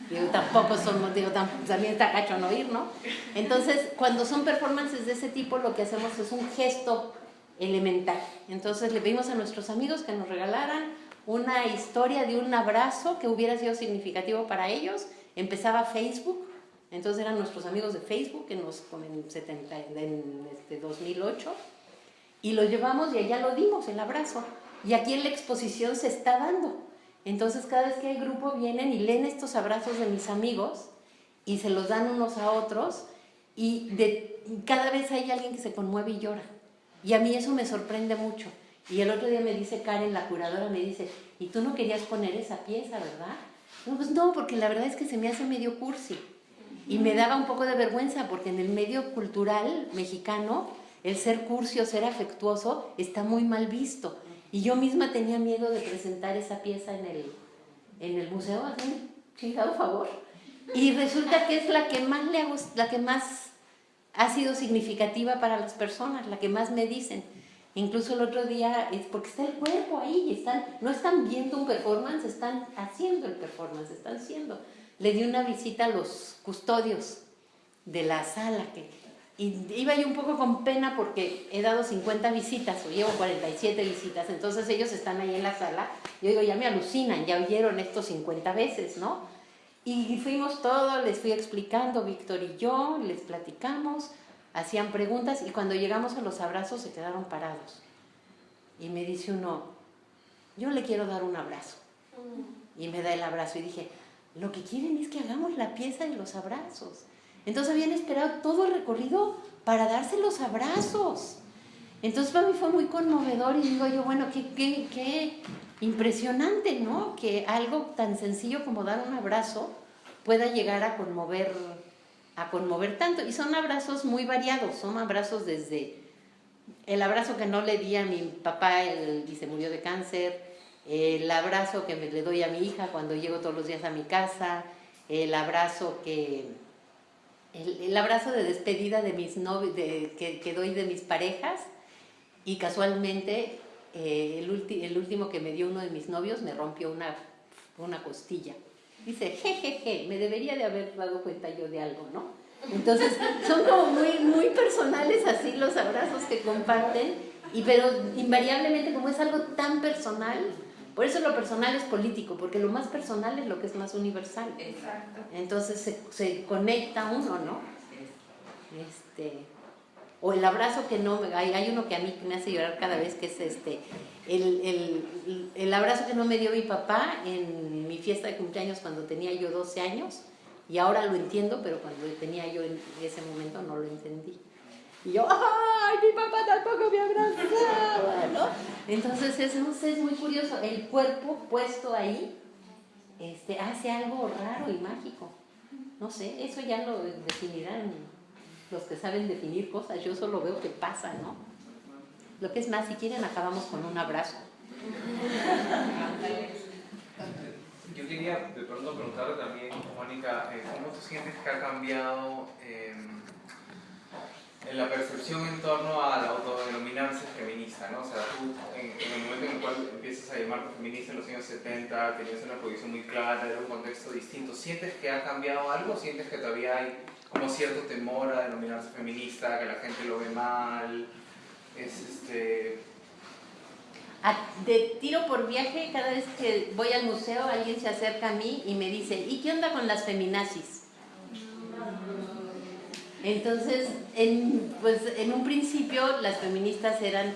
Digo, tampoco somos, digo, también está cacho no ir, ¿no? Entonces, cuando son performances de ese tipo, lo que hacemos es un gesto elemental. Entonces, le pedimos a nuestros amigos que nos regalaran una historia de un abrazo que hubiera sido significativo para ellos. Empezaba Facebook, entonces eran nuestros amigos de Facebook en, los, en, 70, en este 2008, y lo llevamos y allá lo dimos, el abrazo. Y aquí en la exposición se está dando. Entonces cada vez que hay grupo vienen y leen estos abrazos de mis amigos y se los dan unos a otros y cada vez hay alguien que se conmueve y llora. Y a mí eso me sorprende mucho. Y el otro día me dice Karen, la curadora, me dice, ¿y tú no querías poner esa pieza, verdad? Pues no, porque la verdad es que se me hace medio cursi. Y me daba un poco de vergüenza porque en el medio cultural mexicano el ser cursi o ser afectuoso está muy mal visto. Y yo misma tenía miedo de presentar esa pieza en el, en el museo, hazme chingado favor. Y resulta que es la que más le la que más ha sido significativa para las personas, la que más me dicen. Incluso el otro día, es porque está el cuerpo ahí, están, no están viendo un performance, están haciendo el performance, están haciendo. Le di una visita a los custodios de la sala, que y iba yo un poco con pena porque he dado 50 visitas o llevo 47 visitas, entonces ellos están ahí en la sala. Yo digo, ya me alucinan, ya oyeron esto 50 veces, ¿no? Y fuimos todos, les fui explicando, Víctor y yo, les platicamos, hacían preguntas y cuando llegamos a los abrazos se quedaron parados. Y me dice uno, yo le quiero dar un abrazo. Y me da el abrazo y dije, lo que quieren es que hagamos la pieza de los abrazos. Entonces habían esperado todo el recorrido para darse los abrazos. Entonces para mí fue muy conmovedor y digo yo, bueno, qué, impresionante, ¿no? Que algo tan sencillo como dar un abrazo pueda llegar a conmover, a conmover tanto. Y son abrazos muy variados, son abrazos desde el abrazo que no le di a mi papá y se murió de cáncer, el abrazo que me le doy a mi hija cuando llego todos los días a mi casa, el abrazo que el, abrazo de despedida de mis novios, de, que, doy de mis parejas y casualmente eh, el, el, último que me dio uno de mis novios me rompió una, una costilla. Dice, jejeje, me debería de haber dado cuenta yo de algo, ¿no? Entonces, son como muy, muy personales así los abrazos que comparten, y, pero invariablemente como es algo tan personal, por eso lo personal es político, porque lo más personal es lo que es más universal. Exacto. Entonces se, se conecta uno, ¿no? Este, o el abrazo que no, hay, hay uno que a mí me hace llorar cada vez, que es este, el, el, el, abrazo que no me dio mi papá en mi fiesta de cumpleaños cuando tenía yo 12 años, y ahora lo entiendo, pero cuando tenía yo en ese momento no lo entendí. Y yo, ¡ay, mi papá tampoco me abrazaba! ¿no? Entonces, es, no sé, es muy curioso. El cuerpo puesto ahí este, hace algo raro y mágico. No sé, eso ya lo definirán los que saben definir cosas. Yo solo veo que pasa, ¿no? Lo que es más, si quieren, acabamos con un abrazo. Yo quería de pronto preguntarle también, Mónica, eh, ¿cómo tú sientes que ha cambiado? Eh, en la percepción en torno al autodenominarse feminista, ¿no? O sea, tú en, el momento en el cual empiezas a llamarte feminista en los años 70, tenías una posición muy clara, era un contexto distinto, ¿sientes que ha cambiado algo? ¿Sientes que todavía hay como cierto temor a denominarse feminista, que la gente lo ve mal? Es este... de tiro por viaje, cada vez que voy al museo, alguien se acerca a mí y me dice, ¿y qué onda con las feminazis? Entonces, en, pues, en un principio las feministas eran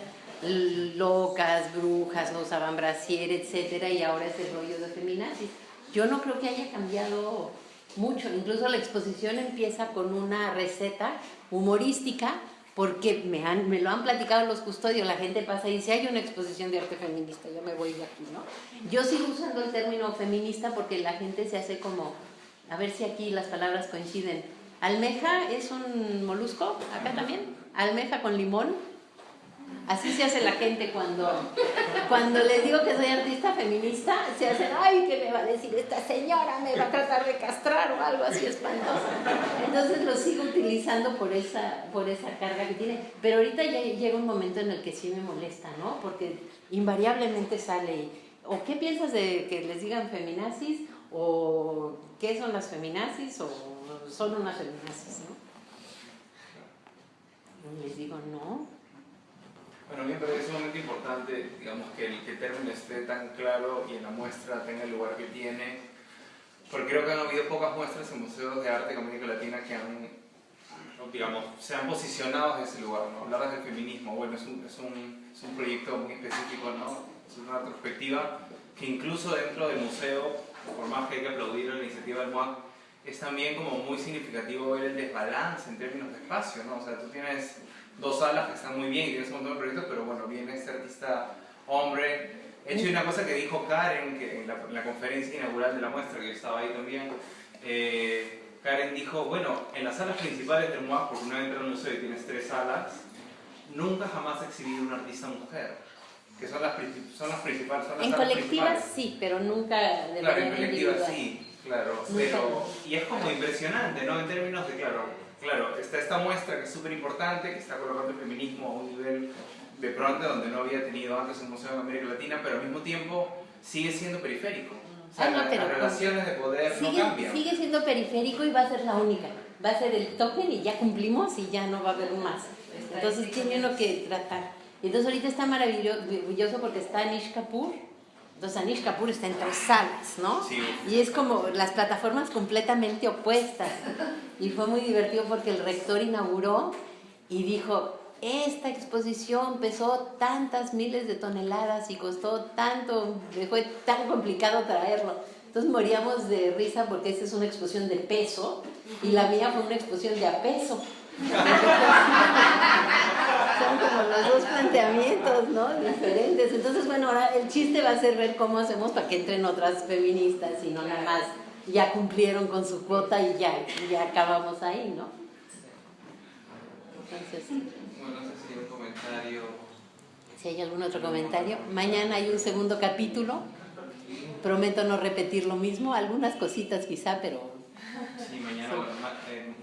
locas, brujas, no usaban brasier, etcétera, y ahora es el rollo de feminazis. Yo no creo que haya cambiado mucho, incluso la exposición empieza con una receta humorística, porque me, han, me lo han platicado los custodios, la gente pasa y dice, hay una exposición de arte feminista, yo me voy de aquí, ¿no? Yo sigo usando el término feminista porque la gente se hace como, a ver si aquí las palabras coinciden, Almeja es un molusco, acá también. Almeja con limón. Así se hace la gente cuando, cuando les digo que soy artista feminista, se hacen, ay, ¿qué me va a decir esta señora? Me va a tratar de castrar o algo así espantoso. Entonces lo sigo utilizando por esa, por esa carga que tiene. Pero ahorita ya llega un momento en el que sí me molesta, ¿no? Porque invariablemente sale, o qué piensas de que les digan feminazis, o qué son las feminazis, o son unas feminazis, ¿no? Les digo, no. Bueno, mí me parece sumamente importante, digamos, que el, que el término esté tan claro y en la muestra tenga el lugar que tiene, porque creo que han habido pocas muestras en museos de arte de América Latina que han, digamos, se han posicionado en ese lugar, ¿no? Hablar del feminismo, bueno, es un, es un, es un proyecto muy específico, ¿no? Es una retrospectiva que incluso dentro del museo, por más que hay que aplaudir la iniciativa del MOAC, es también como muy significativo ver el desbalance en términos de espacio, ¿no? O sea, tú tienes dos salas que están muy bien y tienes un montón de proyectos, pero bueno, viene este artista hombre. He hecho una cosa que dijo Karen que en, la, conferencia inaugural de la muestra, que yo estaba ahí también, eh, Karen dijo, bueno, en las salas principales del MOAC, porque una vez entras al museo y tienes tres salas, nunca jamás ha exhibido una artista mujer, que son las, son las principales. Son las en colectivas sí, pero nunca de Claro, en colectivas sí. Claro, pero, y es como impresionante, ¿no? En términos de, claro, claro, está esta muestra que es súper importante, que está colocando el feminismo a un nivel de pronto donde no había tenido antes un museo en América Latina, pero al mismo tiempo sigue siendo periférico. O sea, ah, las relaciones de poder sigue, no cambian. Sigue siendo periférico y va a ser la única. Va a ser el token y ya cumplimos y ya no va a haber más. Entonces tiene uno que tratar. Entonces ahorita está maravilloso porque está Nish Kapoor, Entonces Anish Kapoor está en tres salas, ¿no? Sí. Y es como las plataformas completamente opuestas. Y fue muy divertido porque el rector inauguró y dijo, esta exposición pesó tantas miles de toneladas y costó tanto, fue tan complicado traerlo. Entonces moríamos de risa porque esta es una exposición de peso y la mía fue una exposición de apeso. Son como los dos planteamientos, ¿no? Diferentes. Entonces, bueno, ahora el chiste va a ser ver cómo hacemos para que entren otras feministas y no nada más ya cumplieron con su cuota y ya, ya acabamos ahí, ¿no? Entonces, Bueno, no sé si hay un comentario. si hay algún otro comentario. Mañana hay un segundo capítulo. Prometo no repetir lo mismo, algunas cositas quizá, pero Sí, mañana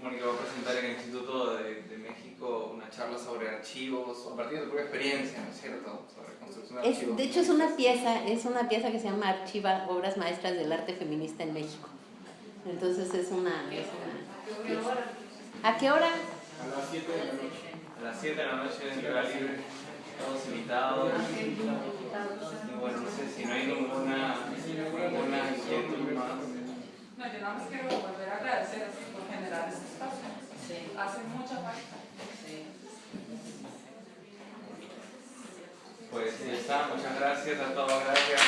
Mónica va a presentar en el Instituto de, de México una charla sobre archivos. A partir de tu propia experiencia, ¿no es cierto? Sobre construcción de Es, archivos. de hecho, es una pieza, es una pieza que se llama Archiva Obras Maestras del Arte Feminista en México. Entonces es una, es una pieza. ¿A qué hora? A las 7 de la noche en Lugar Libre, todos invitados. Y bueno, no sé si no hay ninguna, ninguna inquietud más. No, yo nada más quiero volver a agradecer por generar este espacio. Hace mucha falta. Pues ya está, muchas gracias a todos, gracias.